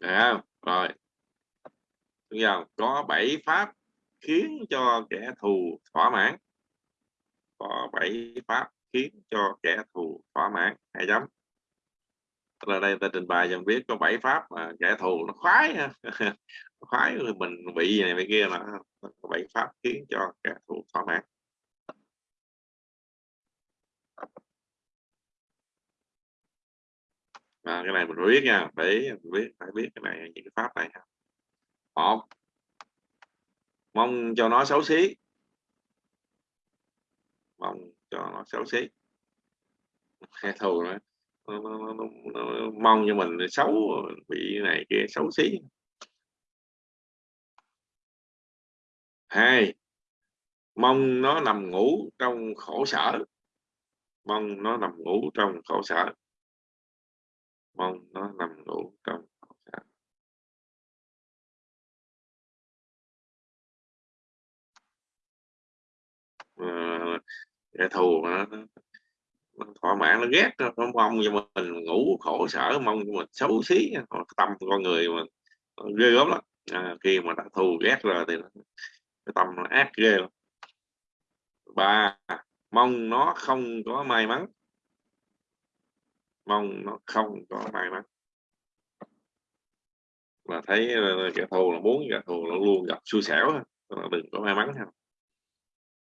À, rồi. Bây giờ có bảy pháp khiến cho kẻ thù thỏa mãn. Có bảy pháp khiến cho kẻ thù thỏa mãn. Hai chấm Tức là đây ta trình bày dần biết có bảy pháp mà kẻ thù nó khoái ha. Khoái mình bị này bị kia là có bảy pháp khiến cho kẻ thù thỏa mãn. À, cái này mình biết nha. Để biết phải biết cái này những cái pháp này. ha một. Mong cho nó xấu xí. Mong cho nó xấu xí. Kẻ thù nữa. Nó, nó, nó, nó, nó mong cho mình xấu bị này kia xấu xí. Hai. Mong nó nằm ngủ trong khổ sở. Mong nó nằm ngủ trong khổ sở. Mong nó nằm ngủ trong Ờ, kẻ thù nó, nó thỏa mãn nó ghét nó, nó mong cho mình ngủ khổ sở mong cho mình xấu xí tâm con người mà ghê gớm lắm. À, khi mà đã thù ghét rồi thì cái tâm nó ác ghê lắm. Ba mong nó không có may mắn. Mong nó không có may mắn. Là thấy ờ, kẻ thù là muốn kẻ thù nó luôn gặp xui xẻo đừng có may mắn không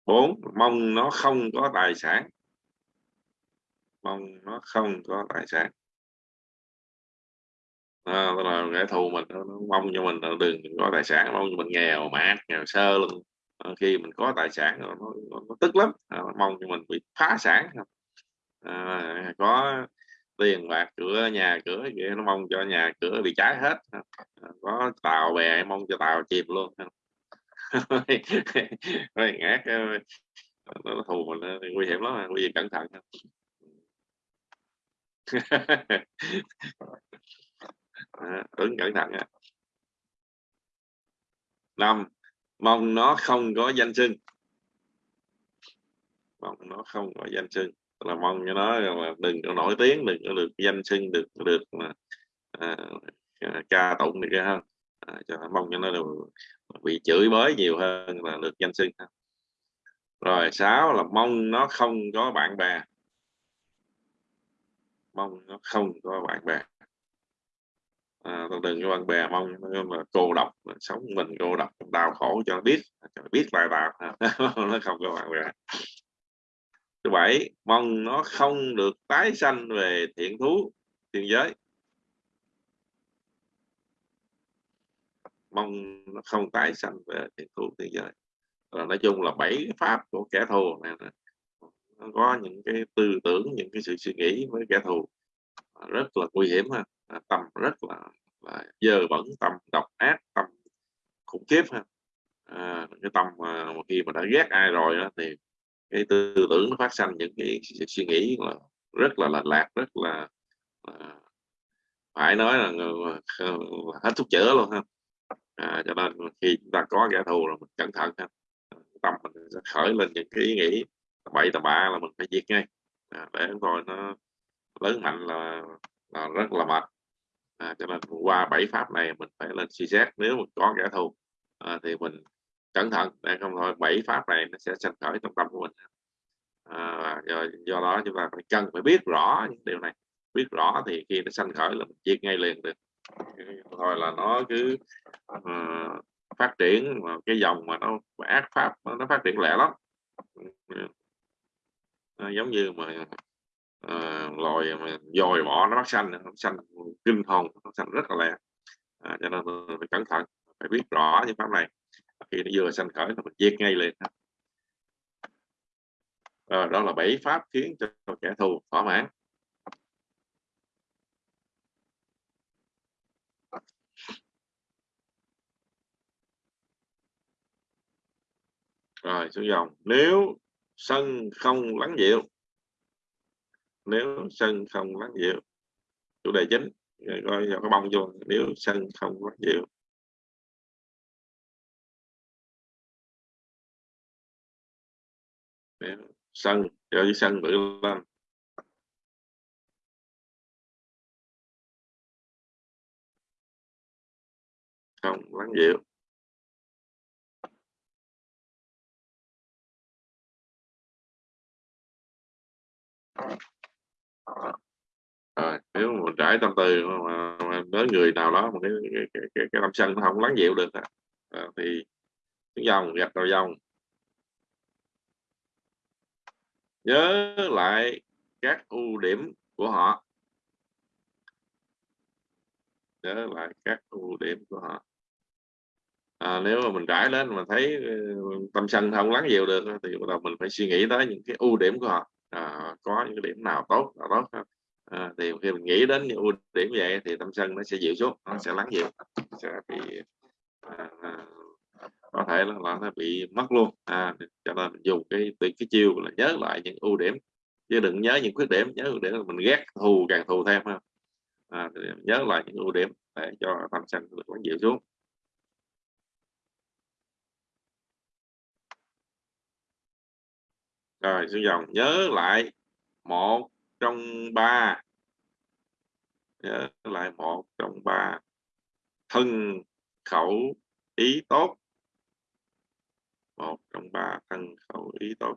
bốn mong nó không có tài sản. Mong nó không có tài sản. À, là kẻ thù mình nó, mong cho mình đừng có tài sản mong cho mình nghèo mát nghèo sơ luôn à, khi mình có tài sản nó, nó, nó tức lắm. À, mong cho mình bị phá sản. À, có tiền bạc cửa nhà cửa vậy nó mong cho nhà cửa bị cháy hết. À, có tàu bè mong cho tàu chìm luôn. nó ngát nó, nó thù mình nguy hiểm lắm à, nguy hiểm cẩn thận à, ứng cẩn thận năm mong nó không có danh xưng. Mong nó không có danh xưng. Là mong cho nó là đừng có nổi tiếng đừng có được danh xưng được được mà à, ca tụng được ha. À, cho mong cho nó được bị chửi bới nhiều hơn là được danh xưng. Rồi sáu là mong nó không có bạn bè. Mong nó không có bạn bè. À, đừng có bạn bè mong nó là cô độc sống mình cô độc đau khổ cho nó biết. Cho nó biết bài bạc. Nó không có bạn bè. Thứ bảy mong nó không được tái sanh về thiện thú thiên giới. Mong nó không tái sanh về thiên thu thế giới. Rồi nói chung là bảy pháp của kẻ thù này nó có những cái tư tưởng những cái sự suy nghĩ với kẻ thù. Rất là nguy hiểm ha à, tâm rất là, là dơ bẩn tâm độc ác tâm khủng khiếp ha. À, cái tâm mà khi mà đã ghét ai rồi đó, thì cái tư tưởng nó phát sinh những cái suy nghĩ là rất là lệch lạc rất là, là phải nói là, là, là hết thuốc chữa luôn ha à, cho nên khi chúng ta có kẻ thù là mình cẩn thận ha. À, tâm mình sẽ khởi lên những cái ý nghĩ bậy tà bạ là mình phải diệt ngay. À, để rồi nó lớn mạnh là, là rất là mệt. À, cho nên qua bảy pháp này mình phải lên suy xét nếu mình có kẻ thù à, thì mình cẩn thận để không thôi bảy pháp này nó sẽ sanh khởi trong tâm của mình. À, do, do đó chúng ta phải cần phải biết rõ những điều này. Biết rõ thì khi nó sanh khởi là mình diệt ngay liền được thôi là nó cứ uh, phát triển mà cái dòng mà nó ác pháp nó phát triển lẹ lắm. Nó giống như mà uh, loài mà dòi bọ nó bắt xanh nó xanh kinh hồn nó xanh rất là lẹ. À, cho nên phải cẩn thận phải biết rõ những pháp này. Khi nó vừa sanh khởi là mình diệt ngay liền. À, đó là bảy pháp khiến cho kẻ thù thỏa mãn. Rồi, xuống dòng. Nếu sân không lắng dịu, nếu sân không lắng dịu, chủ đề chính, Rồi coi vào cái bông vô. Nếu sân không lắng dịu. Nếu sân cho cái sân bự lên. Không lắng dịu. Rồi nếu mà mình trải tâm tư mà, mà đến người nào đó mà cái cái cái, cái, cái tâm sân nó không lắng dịu được à, thì tiếng dòng gạch đầu dòng. Nhớ lại các ưu điểm của họ. Nhớ lại các ưu điểm của họ. À, nếu mà mình trải lên mà thấy tâm sân không lắng dịu được thì bắt đầu mình phải suy nghĩ tới những cái ưu điểm của họ à, có những cái điểm nào tốt nào tốt không? à, ờ, thì khi mình nghĩ đến những ưu điểm vậy thì tâm sân nó sẽ dịu xuống nó sẽ lắng dịu sẽ bị à, à, có thể là, là nó bị mất luôn. À, cho nên mình dùng cái cái, cái chiêu là nhớ lại những ưu điểm chứ đừng nhớ những khuyết điểm nhớ ưu điểm là mình ghét thù càng thù thêm ha. À, nhớ lại những ưu điểm để cho tâm sân được lắng dịu xuống. Rồi xuống dòng nhớ lại một trong ba. Nhớ lại một trong ba. Thân khẩu ý tốt. Một trong ba thân khẩu ý tốt.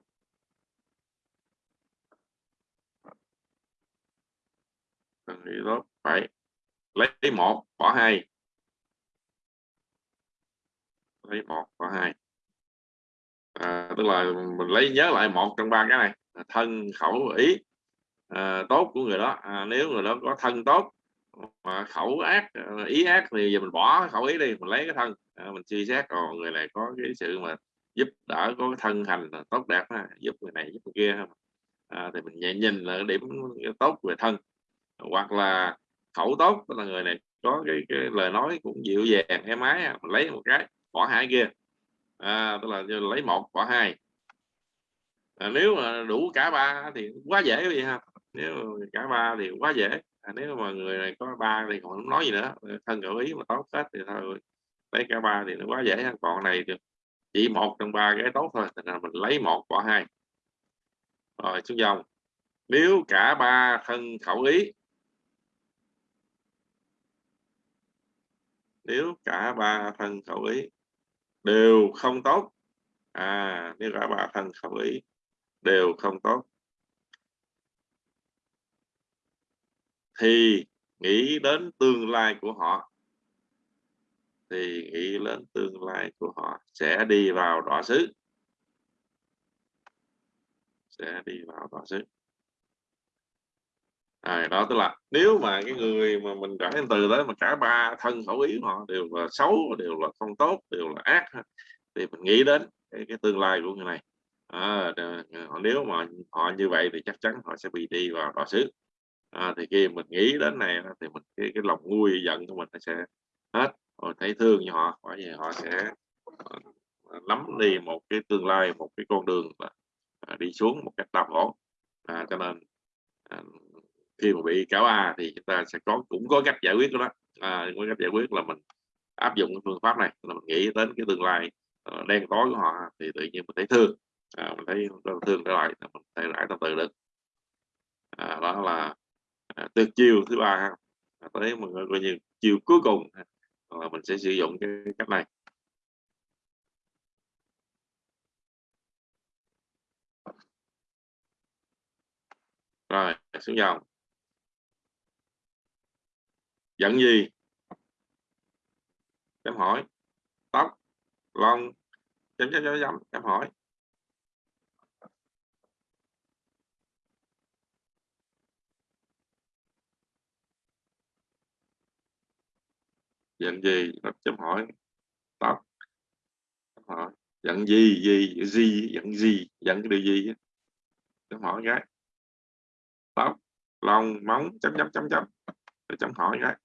Thân ý tốt. Phải lấy một, bỏ hai. Lấy một, bỏ hai à, tức là mình lấy nhớ lại một trong ba cái này. À, thân khẩu ý. À, tốt của người đó. À, nếu người đó có thân tốt mà khẩu ác à, ý ác thì giờ mình bỏ khẩu ý đi mình lấy cái thân. À, mình suy xét còn người này có cái sự mà giúp đỡ có cái thân hành tốt đẹp ha, giúp người này giúp người kia à, thì mình nhìn nhìn là điểm tốt về thân. Hoặc là khẩu tốt tức là người này có cái, cái lời nói cũng dịu dàng êm ái mình lấy một cái bỏ hai kia à, tức là lấy một bỏ hai. À, nếu mà đủ cả ba thì quá dễ vậy ha? Nếu cả ba thì quá dễ. À, nếu mà người này có ba thì còn không nói gì nữa. Thân gợi ý mà tốt hết thì thôi. Lấy cả ba thì nó quá dễ còn này thì chỉ một trong ba cái tốt thôi. Thì là mình lấy một bỏ hai. Rồi xuống dòng. Nếu cả ba thân khẩu ý nếu cả ba thân khẩu ý đều không tốt. À nếu cả ba thân khẩu ý đều không tốt. Thì nghĩ đến tương lai của họ, thì nghĩ đến tương lai của họ sẽ đi vào đọa xứ. Sẽ đi vào đọa xứ à, đó tức là nếu mà cái người mà mình trải từ đó mà cả ba thân khẩu ý họ đều là xấu đều là không tốt đều là ác thì mình nghĩ đến cái, cái tương lai của người này. À, ờ, nếu mà họ như vậy thì chắc chắn họ sẽ bị đi vào đọa xứ. À, thì khi mình nghĩ đến này thì mình cái, cái lòng nguôi giận của mình nó sẽ hết. Rồi thấy thương cho họ bởi vì họ sẽ ờ, ờ, nắm đi một cái tương lai một cái con đường à, đi xuống một cách đau khổ à, cho nên à, khi mà bị cáo A thì chúng ta sẽ có cũng có cách giải quyết đó. À, có cách giải quyết là mình áp dụng cái phương pháp này là mình nghĩ đến cái tương lai uh, đen tối của họ thì tự nhiên mình thấy thương. À, mình thấy thương trở lại mình thay lại từ từ được. À, đó là à, tuyệt chiêu thứ ba ha. À, tới mà coi như chiều cuối cùng là mình sẽ sử dụng cái cách này. Rồi xuống dòng giận gì? Chấm hỏi. Tóc, lông chấm chấm chấm chấm chấm hỏi. Giận gì? Chấm hỏi. Tóc hỏi. Giận gì? Gì? Gì? Giận gì? Giận cái điều gì chấm hỏi cái. Tóc, lông, móng, chấm chấm chấm chấm. Chấm hỏi cái.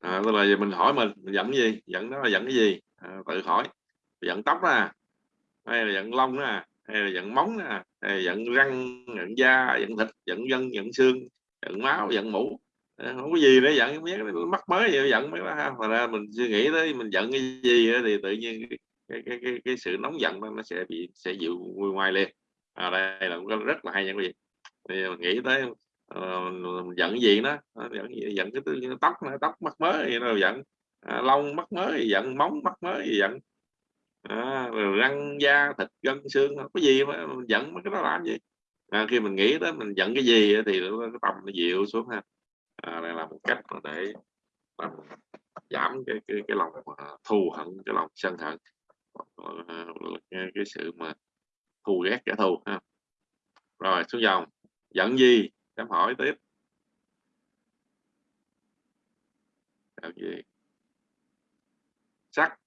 À, tức là mình hỏi mình, mình giận cái gì? Giận nó là giận cái gì? À, tự hỏi. Giận tóc nè à? hay là giận lông nè à? hay là giận móng nè à? hay là giận răng giận da giận thịt giận gân giận xương giận máu giận mũ? À, không có gì để giận biết mắc mới vậy giận mấy đó ha. Mà ra mình suy nghĩ tới mình giận cái gì đó, thì tự nhiên cái cái, cái, cái, sự nóng giận đó, nó sẽ bị sẽ dịu nguôi ngoai liền. À, đây là rất là hay nha quý vị. Thì mình nghĩ tới ờ, giận gì đó ờ, giận gì? giận cái tóc tóc mắc mới gì đâu giận à, lông mắc mới thì giận móng mắc mới thì giận. À, rồi răng da thịt gân xương không có gì mà mình giận mấy cái đó làm gì? À, khi mình nghĩ đó mình giận cái gì thì cái tầm nó dịu xuống ha. À, đây là một cách mà để làm giảm cái cái cái lòng à, thù hận cái lòng sân hận. Cái, cái sự mà thù ghét kẻ thù ha. Rồi xuống dòng. Giận gì? Em hỏi tiếp. Làm gì? Sắc.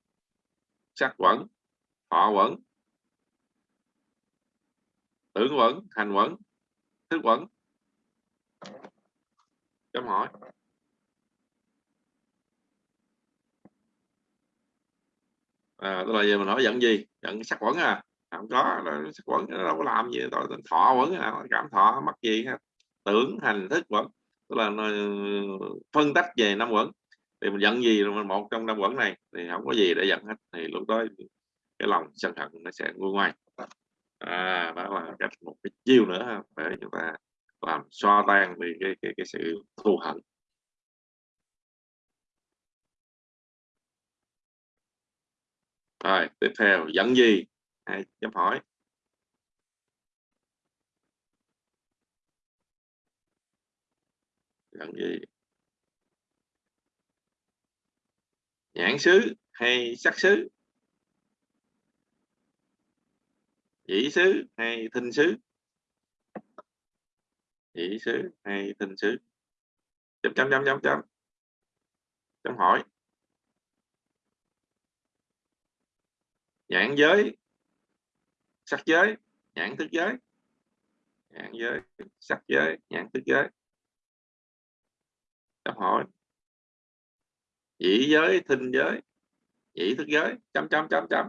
Sắc quẩn. Họ quẩn. Tưởng quẩn. Hành quẩn. Thức quẩn. Chấm hỏi. À, tức là giờ mình hỏi giận gì? Giận sắc quẩn à? Không có nó sắc quẩn nó đâu có làm gì. Tội thọ quẩn à cảm thọ mắc gì hết tưởng hành thức quẩn tức là nó ờ, phân tách về năm quẩn. Thì mình giận gì rồi một trong năm quẩn này thì không có gì để giận hết thì lúc đó cái lòng sân hận nó sẽ nguôi ngoai. À đó là cách một cái chiêu nữa ha, để chúng ta làm xoa tan đi cái cái cái sự thù hận. Rồi tiếp theo giận gì? Ai chấm hỏi. Cần gì nhãn xứ hay sắc xứ? Chỉ xứ hay thinh xứ? Chỉ xứ hay thinh xứ? Chấm chấm chấm chấm chấm. Chấm hỏi. Nhãn giới, sắc giới, nhãn thức giới. Nhãn giới, sắc giới, nhãn thức giới chấm hội chỉ giới thinh giới chỉ thức giới chấm chấm chấm chấm.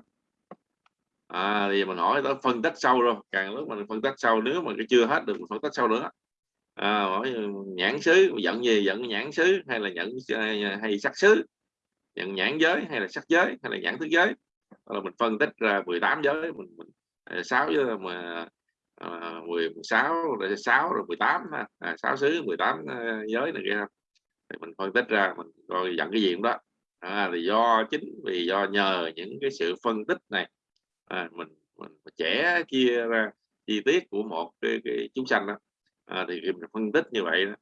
À thì mình hỏi tới phân tích sâu rồi. Càng lúc mình phân tích sâu nếu mà cái chưa hết được mình phân tích sâu nữa. À, hỏi ừ, nhãn xứ giận gì? Giận nhãn xứ hay là nhận à, hay sắc xứ? Nhận nhãn giới hay là sắc giới hay là nhãn thức giới? Là mình phân tích ra 18 giới mình, mình à, 6 giới mà à, 16 rồi 6 rồi 18 ha. À, 6 xứ 18 uh, à, giới này kia thì mình phân tích ra mình coi dẫn cái gì cũng đó. À, thì do chính vì do nhờ những cái sự phân tích này à, mình mình trẻ chia ra chi tiết của một cái, cái chúng sanh đó. À, thì khi mình phân tích như vậy đó,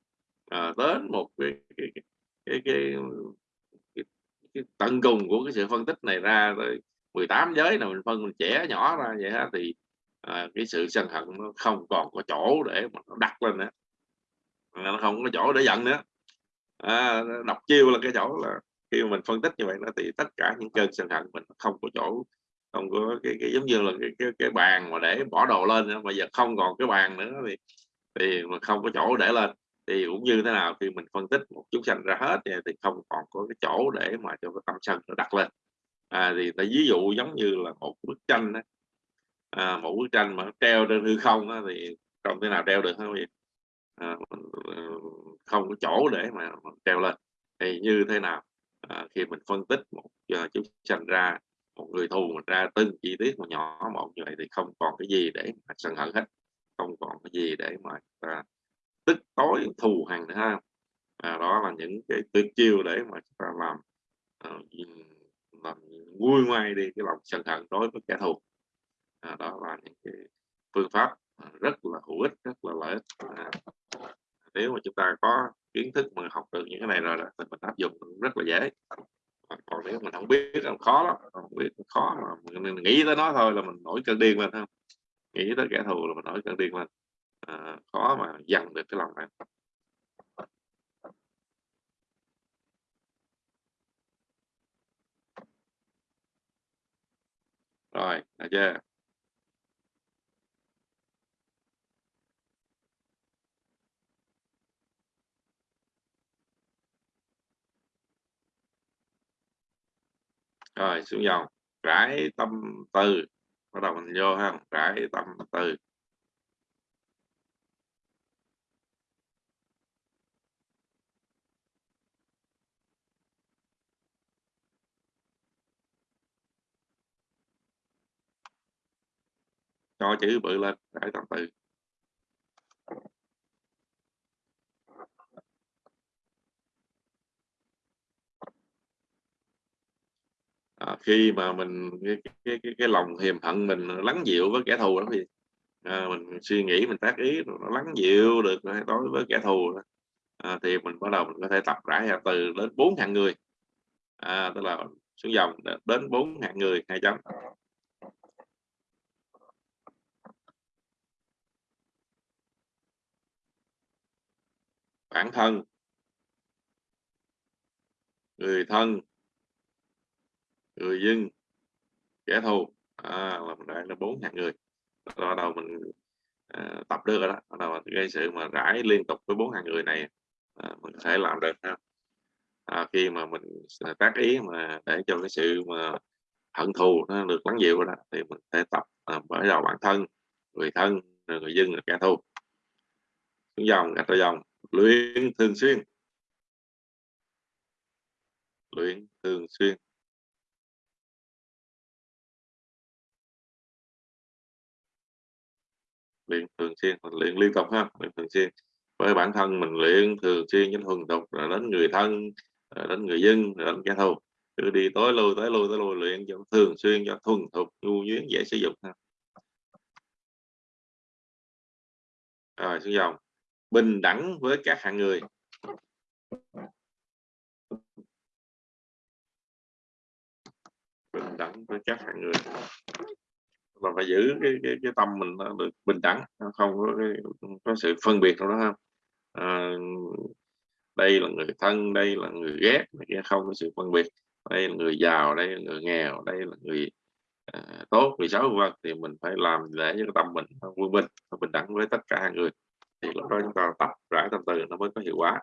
à, đến một cái cái cái, cái, cái, cái, cái tận cùng của cái sự phân tích này ra tới 18 giới nào mình phân mình trẻ nhỏ ra vậy đó, thì à, cái sự sân hận nó không còn có chỗ để mà nó đặt lên nữa. Nó không có chỗ để giận nữa à, đọc chiêu là cái chỗ là khi mà mình phân tích như vậy nó thì tất cả những cơn sân hận mình không có chỗ không có cái, cái giống như là cái, cái, cái bàn mà để bỏ đồ lên nữa. giờ không còn cái bàn nữa thì thì mà không có chỗ để lên thì cũng như thế nào khi mình phân tích một chúng sanh ra hết thì không còn có cái chỗ để mà cho cái tâm sân nó đặt lên à, thì ta ví dụ giống như là một bức tranh đó. À, một bức tranh mà treo trên hư không đó, thì không thể nào treo được không vậy à, không có chỗ để mà, mà treo lên. Thì như thế nào? À, khi mình phân tích một à, uh, chúng sanh ra một người thù mình ra từng chi tiết một nhỏ một như vậy thì không còn cái gì để mà sân hận hết. Không còn cái gì để mà à, tức tối thù hằn nữa ha. À, đó là những cái tuyệt chiêu để mà chúng ta làm à, làm nguôi ngoai đi cái lòng sân hận đối với kẻ thù. À, đó là những cái phương pháp à, rất là hữu ích rất là lợi ích. À, nếu mà chúng ta có kiến thức mà học được những cái này rồi thì mình áp dụng rất là dễ. Còn nếu mình không biết là khó lắm không biết khó mà mình nghĩ tới nó thôi là mình nổi cơn điên lên không? Nghĩ tới kẻ thù là mình nổi cơn điên lên. À, khó mà dằn được cái lòng này rồi được chưa? Rồi, xuống dòng. Rải tâm từ. Bắt đầu mình vô ha. Rải tâm từ. Cho chữ bự lên, rải tâm từ. À, khi mà mình cái, cái, cái, cái lòng hiềm hận mình lắng dịu với kẻ thù đó thì à, mình suy nghĩ mình tác ý nó lắng dịu được đối với kẻ thù đó. À, thì mình bắt đầu mình có thể tập rải ra từ đến bốn hạng người. À, tức là xuống dòng đến bốn hạng người hai chấm. Bản thân. Người thân người dân kẻ thù. À, là mình đại là bốn ngàn người. Bắt đầu mình à, tập được rồi đó. Bắt đầu gây sự mà rải liên tục với bốn ngàn người này à, mình có thể làm được ha. À, khi mà mình tác ý mà để cho cái sự mà hận thù nó được lắng dịu rồi đó thì mình sẽ tập à, bởi đầu bản thân người thân người dân là kẻ thù. Xuống dòng gạch ra dòng. Luyện thường xuyên. Luyện thường xuyên. Luyện thường xuyên, mình luyện liên tục ha, luyện thường xuyên. Với bản thân mình luyện thường xuyên với thuần tục rồi đến người thân, rồi đến người dân, rồi đến kẻ thù. Cứ đi tối lui tới lui tới lui, luyện cho thường xuyên, cho thuần thục, nhu nhuyễn, dễ sử dụng ha. Rồi, xuống dòng. Bình đẳng với các hạng người. Bình đẳng với các hạng người là phải giữ cái cái, cái tâm mình được bình đẳng không có cái, có sự phân biệt đâu đó không à, đây là người thân đây là người ghét không có sự phân biệt. Đây là người giàu đây là người nghèo đây là người à, tốt người xấu vân thì mình phải làm để cho tâm mình quân bình bình đẳng với tất cả hai người. Thì lúc đó chúng ta tập rải tâm từ nó mới có hiệu quả.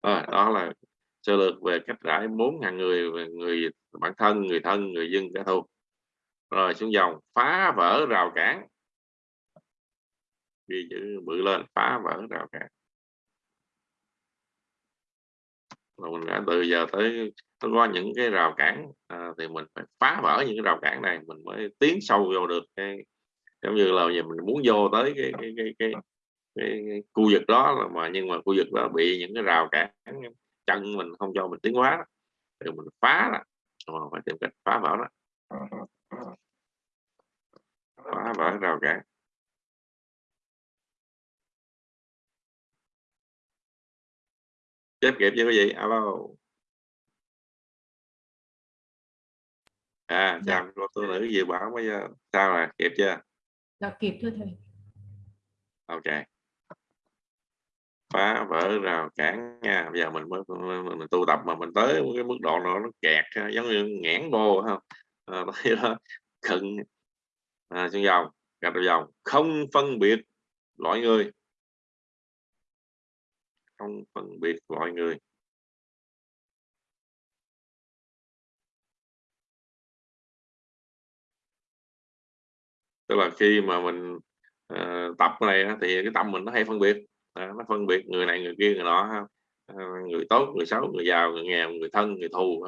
À, đó là sơ lược về cách rải bốn ngàn người về người bản thân người thân người dân kẻ thù rồi xuống dòng phá vỡ rào cản. Ghi chữ bự lên phá vỡ rào cản. Rồi mình đã từ giờ tới tới qua những cái rào cản à, thì mình phải phá vỡ những cái rào cản này mình mới tiến sâu vô được cái giống như là giờ mình muốn vô tới cái cái cái cái, cái, cái khu vực đó mà nhưng mà khu vực đó bị những cái rào cản chân mình không cho mình tiến hóa thì mình phá đó mà phải tìm cách phá vỡ đó. Vỡ rào cản chép kịp chưa quý vị. Alo. À chào cô tu nữ dự bảo bây giờ sao rồi? Kịp chưa? Dạ kịp thưa thầy. ok. Phá vỡ rào cản nha. Bây giờ mình mới mình, mình tu tập mà mình tới cái mức độ nào nó kẹt giống như nghẽn bô không? À, đó cận. À, xuống dòng gạch đầu dòng. Không phân biệt loại người. Không phân biệt loại người. Tức là khi mà mình uh, tập cái này thì cái tâm mình nó hay phân biệt. À, nó phân biệt người này người kia người nọ à, người tốt người xấu người giàu người nghèo người thân người thù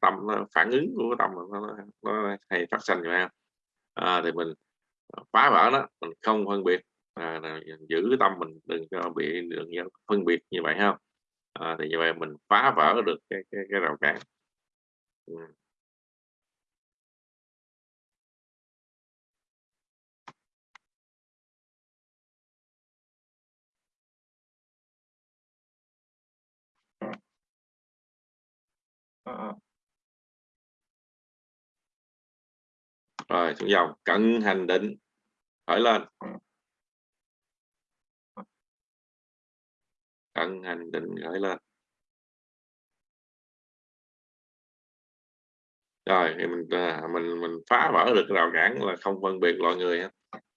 tâm nó phản ứng của cái tâm nó, nó, nó hay phát sinh vậy à, thì mình phá vỡ nó mình không phân biệt. À, giữ cái tâm mình đừng cho bị đừng phân biệt như vậy ha. À, thì như vậy mình phá vỡ được cái cái, cái rào cản. Ừ. Ờ, ờ. Rồi xuống dòng. Cận hành định. Khởi lên. Cận hành định khởi lên. Rồi thì mình à, mình mình phá vỡ được rào cản là không phân biệt loại người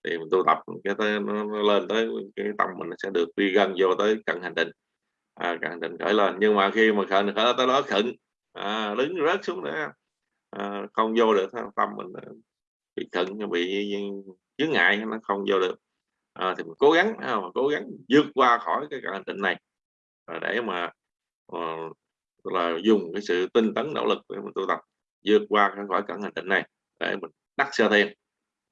thì mình tu tập cái tới nó, nó lên tới cái tâm mình sẽ được đi gần vô tới cận hành định. À, cận hành định khởi lên. Nhưng mà khi mà khởi khởi tới đó khẩn à, đứng rớt xuống nữa à, không vô được tâm mình bị cận bị chướng ngại nó không vô được. À, thì mình cố gắng à, cố gắng vượt qua khỏi cái hành tịnh này. À, để mà à, là dùng cái sự tinh tấn nỗ lực để mình tu tập vượt qua khỏi cận hành tịnh này để mình đắc sơ thiền.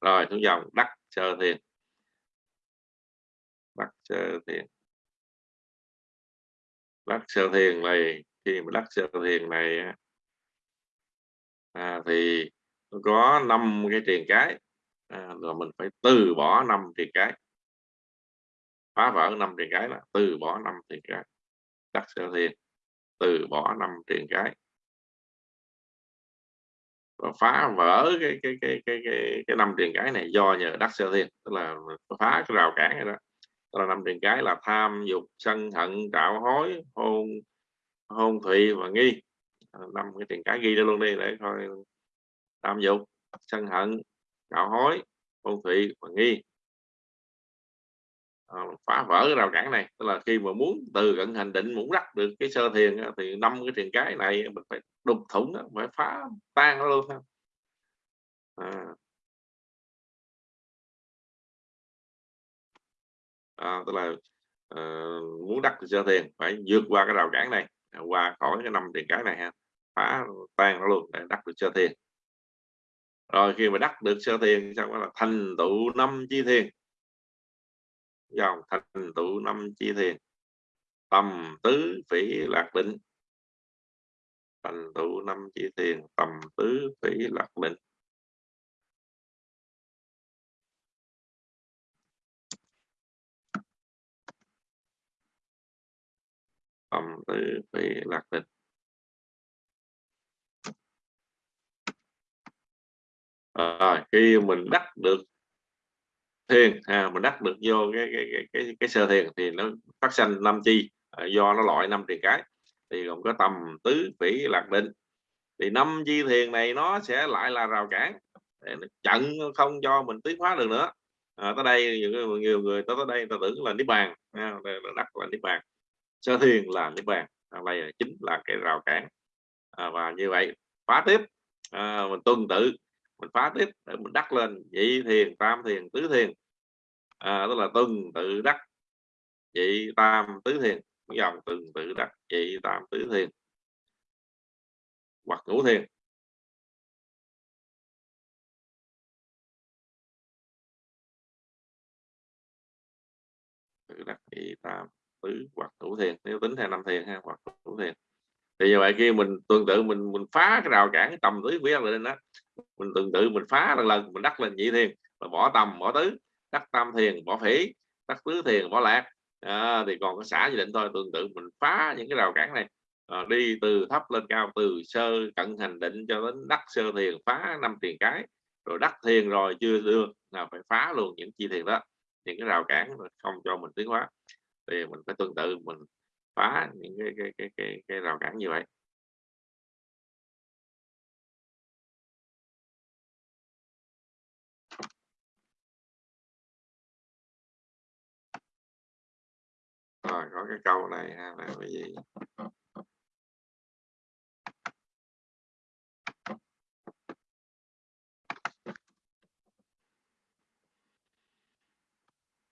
Rồi xuống dòng đắc sơ thiền. Đắc sơ thiền. Đắc sơ thiền này khi mà đắc sơ thiền này à, thì có năm cái triền cái. À, rồi mình phải từ bỏ năm triền cái. Phá vỡ năm triền cái là từ bỏ năm triền cái. Đắc sơ thiền từ bỏ năm triền cái. Và phá vỡ cái cái cái cái cái cái năm triền cái này do nhờ đắc sơ thiên tức là phá cái rào cản này đó. Tức là năm triền cái là tham dục sân hận trạo hối hôn hôn thụy và nghi. À, năm cái triền cái ghi ra luôn đi để coi tham dục sân hận đạo hối hôn thủy và nghi. À, phá vỡ cái rào cản này. Tức là khi mà muốn từ cận hành định muốn đắc được cái sơ thiền thì năm cái thiền cái này mình phải đục thủng phải phá tan nó luôn à. À, tức là uh, muốn đắc sơ thiền phải vượt qua cái rào cản này à, qua khỏi cái năm thiền cái này ha phá tan nó luôn để đắc được sơ thiền rồi, khi mà đắc được sơ thiền xong gọi là thành tựu năm chi thiền dòng thành tựu năm chi thiền tầm tứ phỉ lạc định. Thành tựu năm chi thiền tầm tứ phỉ lạc định. Tầm tứ phỉ lạc định. À, khi mình đắc được thiền à, mình đắc được vô cái cái cái cái, cái sơ thiền thì nó phát sinh năm chi à, do nó loại năm triền cái. Thì gồm có tầm tứ phỉ lạc định. Thì năm chi thiền này nó sẽ lại là rào cản để nó chặn không cho mình tiến hóa được nữa. À, tới đây nhiều, nhiều người tới tới đây ta tưởng là niết bàn à, là đắc là niết bàn. Sơ thiền là niết bàn à, đây là chính là cái rào cản. À, và như vậy phá tiếp à, mình tuân tự mình phá tiếp để mình đắc lên nhị thiền tam thiền tứ thiền. À, tức là từng tự đắc nhị tam tứ thiền. Dòng từng tự đắc nhị tam tứ thiền. Hoặc ngũ thiền. Tự đắc nhị tam tứ hoặc ngũ thiền. Nếu tính theo năm thiền ha hoặc ngũ thiền. Thì như vậy khi mình tương tự mình mình phá cái rào cản cái tầm tứ quý lên đó mình tương tự mình phá lần lần mình đắc lên nhị thiền và bỏ tầm bỏ tứ đắc tam thiền bỏ phỉ đắc tứ thiền bỏ lạc. À, thì còn có xã dự định thôi tương tự mình phá những cái rào cản này. À, đi từ thấp lên cao từ sơ cận hành định cho đến đắc sơ thiền phá năm tiền cái rồi đắc thiền rồi chưa được là phải phá luôn những chi thiền đó. Những cái rào cản không cho mình tiến hóa. Thì mình phải tương tự mình phá những cái cái cái cái, cái rào cản như vậy. Rồi có cái câu này ha là cái gì?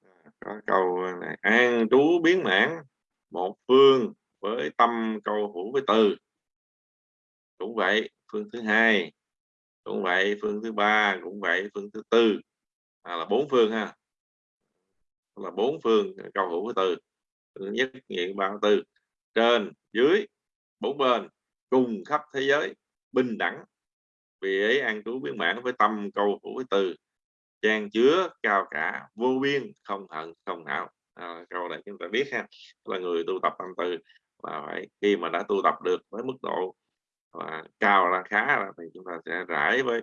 À, có câu này an trú biến mãn một phương với tâm câu hữu với từ cũng vậy phương thứ hai cũng vậy phương thứ ba cũng vậy phương thứ tư. À, là bốn phương ha. Là bốn phương câu hữu với từ nhất nghiệm ba tư trên dưới bốn bên cùng khắp thế giới bình đẳng. Vì ấy an trú biến mãn với tâm câu hữu với từ. Trang chứa cao cả vô biên không hận không hảo. À, câu này chúng ta biết ha. Là người tu tập tâm từ. Là phải khi mà đã tu tập được với mức độ và cao là khá là thì chúng ta sẽ rải với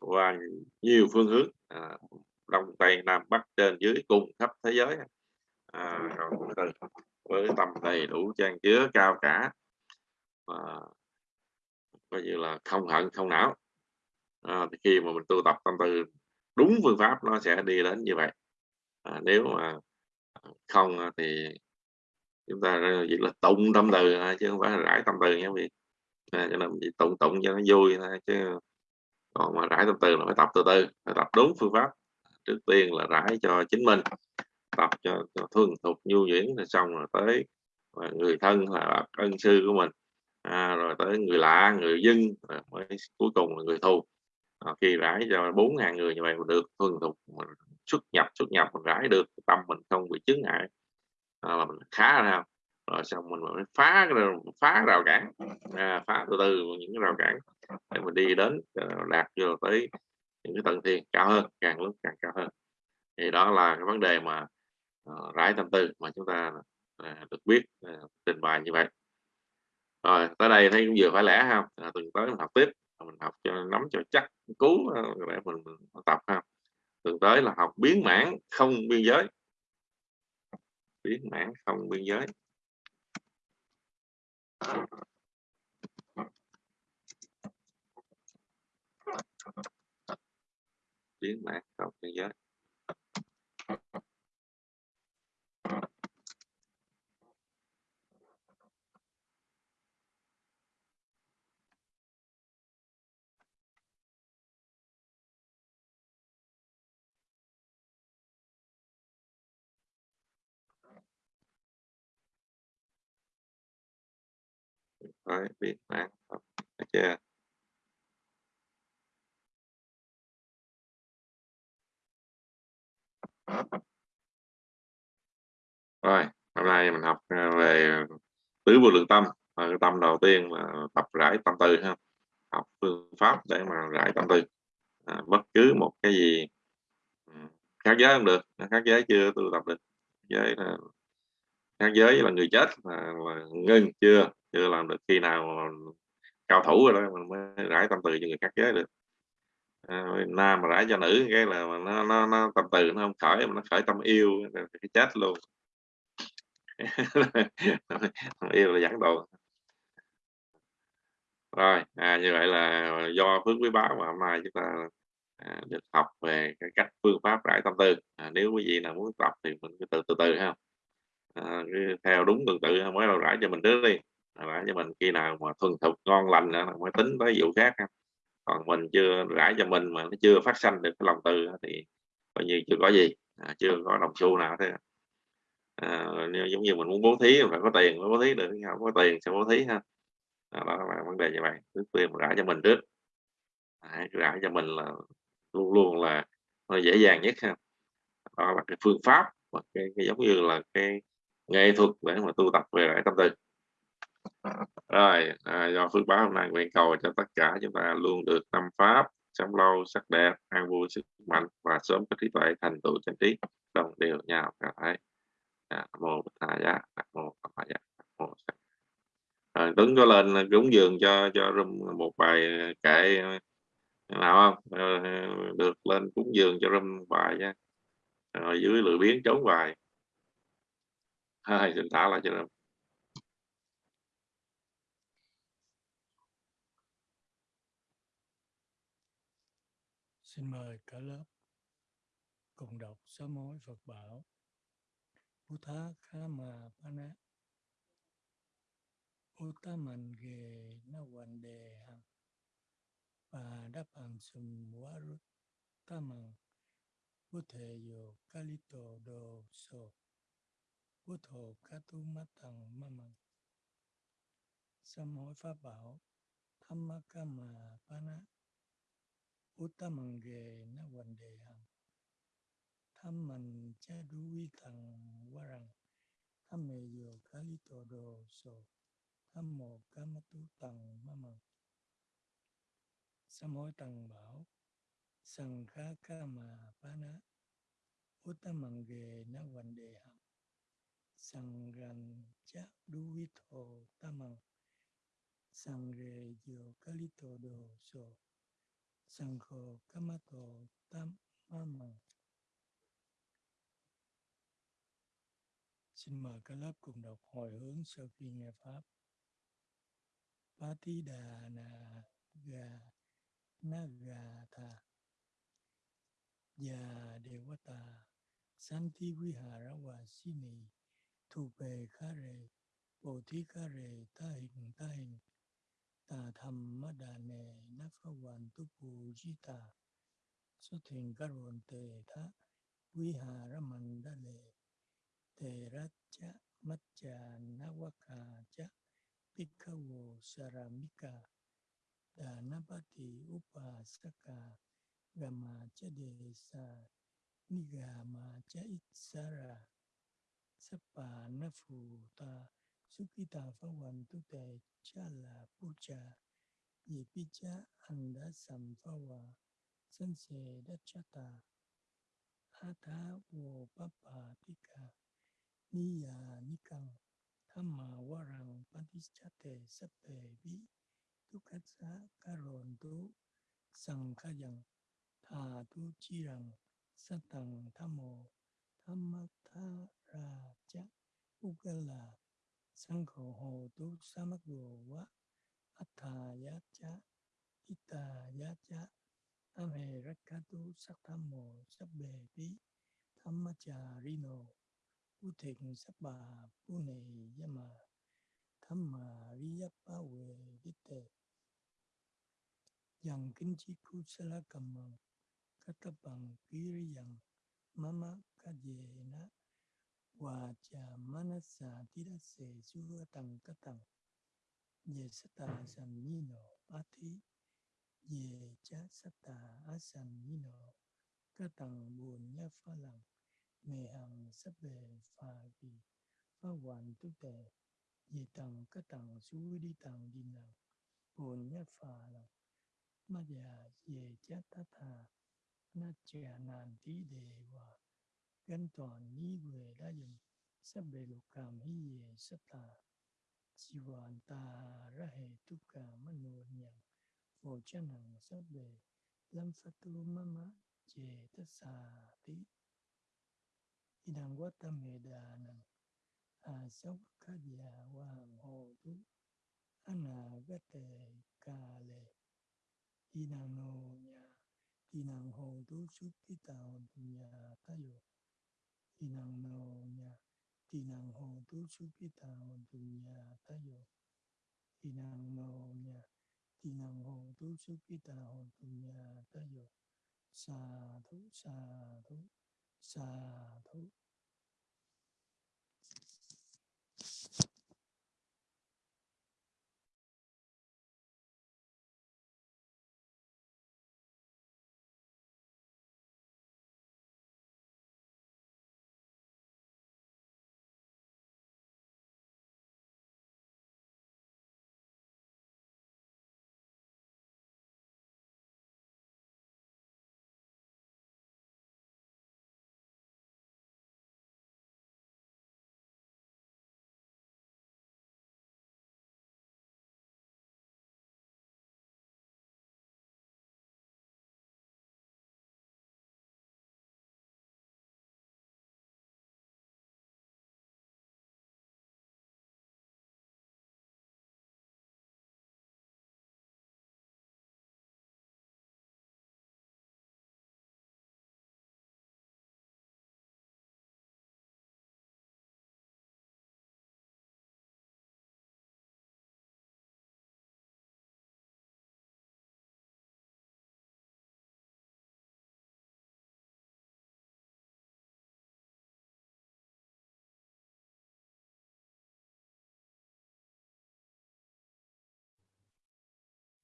qua nhiều phương hướng. À, đông tây nam bắc trên dưới cùng khắp thế giới à, rồi, với tâm đầy đủ trang chứa cao cả. Và coi như là không hận không não. À, thì khi mà mình tu tập tâm từ đúng phương pháp nó sẽ đi đến như vậy. À, nếu mà không thì chúng ta chỉ là tụng tâm từ chứ không phải là rải tâm từ nha quý vị. À, cho nên chỉ tụng tụng cho nó vui thôi chứ còn mà rải tâm từ là phải tập từ từ phải tập đúng phương pháp. Trước tiên là rải cho chính mình tập cho, cho thuần thục nhu nhuyễn là xong rồi tới và người thân là ân sư của mình. À, rồi tới người lạ người dân rồi mới cuối cùng là người thù. À, khi rải cho bốn ngàn người như vậy mà được thuần thục mình xuất nhập xuất nhập mình rải được tâm mình không bị chứng ngại. À, là mình khá ra rồi xong mình mới phá phá rào cản. À, phá từ từ những cái rào cản để mình đi đến à, đạt vô tới những cái tầng thiền cao hơn càng lúc càng cao hơn. Thì đó là cái vấn đề mà uh, rải tâm tư mà chúng ta uh, được biết uh, trình bày như vậy. Rồi tới đây thấy cũng vừa phải lẽ ha à, tuần tới mình học tiếp mình học cho nắm cho chắc cú để ờ, mình, mình tập ha. Tuần tới là học biến mãn không biên giới. Biến mãn không biên giới. Biến mãn không biên giới. Rồi, biên bản không? Chưa? Rồi hôm nay mình học ờ, về tứ vô lượng tâm. Cái tâm đầu tiên là tập rải tâm từ ha. Học phương pháp để mà rải tâm từ à, bất cứ một cái gì ừ, khác giới không được khác giới chưa tôi tập được. Giới là khác giới là người chết là, là ngưng chưa? Chưa làm được khi nào cao thủ rồi đó mình mới rải tâm từ cho người khác giới được. À, nam mà rải cho nữ cái là nó nó, nó tâm từ nó không khởi mà nó khởi tâm yêu cái chết luôn. Yêu là giảng đồ. Rồi à, như vậy là do phước quý báo mà hôm nay chúng ta à, được học về cái cách phương pháp rải tâm tư à, nếu quý vị nào muốn tập thì mình cứ từ từ từ ha. À, theo đúng tuần tự mới đầu rải cho mình trước đi rải cho mình khi nào mà thuần thục ngon lành nữa mới tính tới vụ khác ha. còn mình chưa rải cho mình mà nó chưa phát sanh được cái lòng từ thì coi như chưa có gì à, chưa có đồng xu nào thế à, giống như mình muốn bố thí phải có tiền mới bố thí được không có tiền sẽ bố thí ha. À, đó là vấn đề như vậy trước tiên rải cho mình trước. À, rải cho mình là luôn luôn là nó dễ dàng nhất ha. Đó là cái phương pháp và cái, cái giống như là cái nghệ thuật để mà tu tập về lại tâm tư rồi à, do phước báo hôm nay nguyện cầu cho tất cả chúng ta luôn được tâm pháp sống lâu sắc đẹp an vui sức mạnh và sớm có trí tuệ thành tựu chân trí. Đồng đều nhau cả thấy dạ, Một mô Bích Thầy Giá Nam mô Phật Giá mô à, Tuấn có lên cúng dường cho cho room một bài kệ nào không? Ờ, được lên cúng dường cho room bài nha. Rồi dưới lười biến trốn bài. Hai xin thả lại cho room. Xin mời cả lớp cùng đọc sám hối Phật bảo. Buddha Kama Pana Uttaman Ge Nawande Hang Padapan Sum Warut Tamang Bute Yo Kalito Do So Butho Katu Matang Mamang Sám hối Pháp Bảo Thammakama Pana Uttaman na Nawande Hang tham mình cha đuôi thằng qua rằng tham mê yo kali to do so tham mô kama tu tầng ma mờ sám hối tầng bảo sang kha ca mà pa na uttamang ge na văn hằng sang ran cha đuôi thọ tamang. Sang re yo kali to do so. Sanko Kamato Tamama. Xin mời các lớp cùng đọc hồi hướng sau khi nghe Pháp. Patida na ga tha và dạ devata santi vihara vasini thupe kare bodhi kare ta hình ta hình thu pe kha re bồ thí kha re ta hình ta hình tà tham ma đà nề na pha hoàn tu pu di tà xuất thuyền ca rồn tề thá quý hà ra man đa lệ tề ra cha mắt cha na wa ca cha Bhikkhavu Saramika Dhanapati Upasaka Gama Chadesa Nigama Cha Itsara Sapa Nafuta Sukita Phawantu Te Chala Pucha Yipicha Anda Samphava Sanse Dachata Atha Wo Papa Tika Niya Nikang Thamma warang patichate sape vi tukatsa karontu sankhayang tha tu chirang satang thamo thammatha ra cha ukala sankho hồ tu samago wa atha ya cha ita ya cha ame rakatu sathamo sabbe vi dhammacharino Bố thịnh sắp bà bố nề gia mà. Tham mà ri yap ba về đích tề. Yang kinh chi khu sa la cầm mờ các tập bằng ký ri yang mama kajena dề và cha manasa tirase ti ra se tăng các tăng ye sata san ni no ye cha sata asan ni no các tăng buồn nhá pha lặng mê hằng sắp về phà vì phá hoàn tu tề ye tăng các tăng su đi tăng đi nàng buồn nhá pha lặng ma già ye cha ta tha na chia nan tí đề hòa 跟团依 về đã dùng sắp bề lục cảm hi về sắp là hoàn ta ra hệ tất cả manu nhạc vô chân hằng sắp bề lâm sát tu mama chế tất sa tí idang quá tâm hệ đà năng à sốc khá già qua hàng hồ tu. Anh à gắt tề cà lệ idang nô nhà idang hồ tu xuất tí tạo nhà ta dục tỳ năng na hồ nhà năng hồ tu chú bi ta hồn tùng nha ta yo tỳ năng na hồ nhà năng hồ tu chú bi ta hồn tùng nha ta yo sa thú sa thú sa thú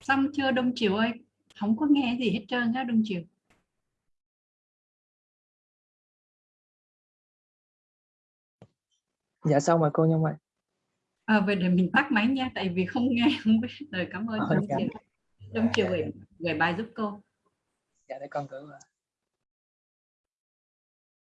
xong chưa đông chiều ơi? Không có nghe gì hết trơn á đông chiều dạ xong rồi cô Nhung ơi à, vậy để mình tắt máy nha tại vì không nghe không biết. Lời cảm ơn Ờ, đông dạ. chiều đông chiều gửi gửi bài giúp cô. Dạ để con qua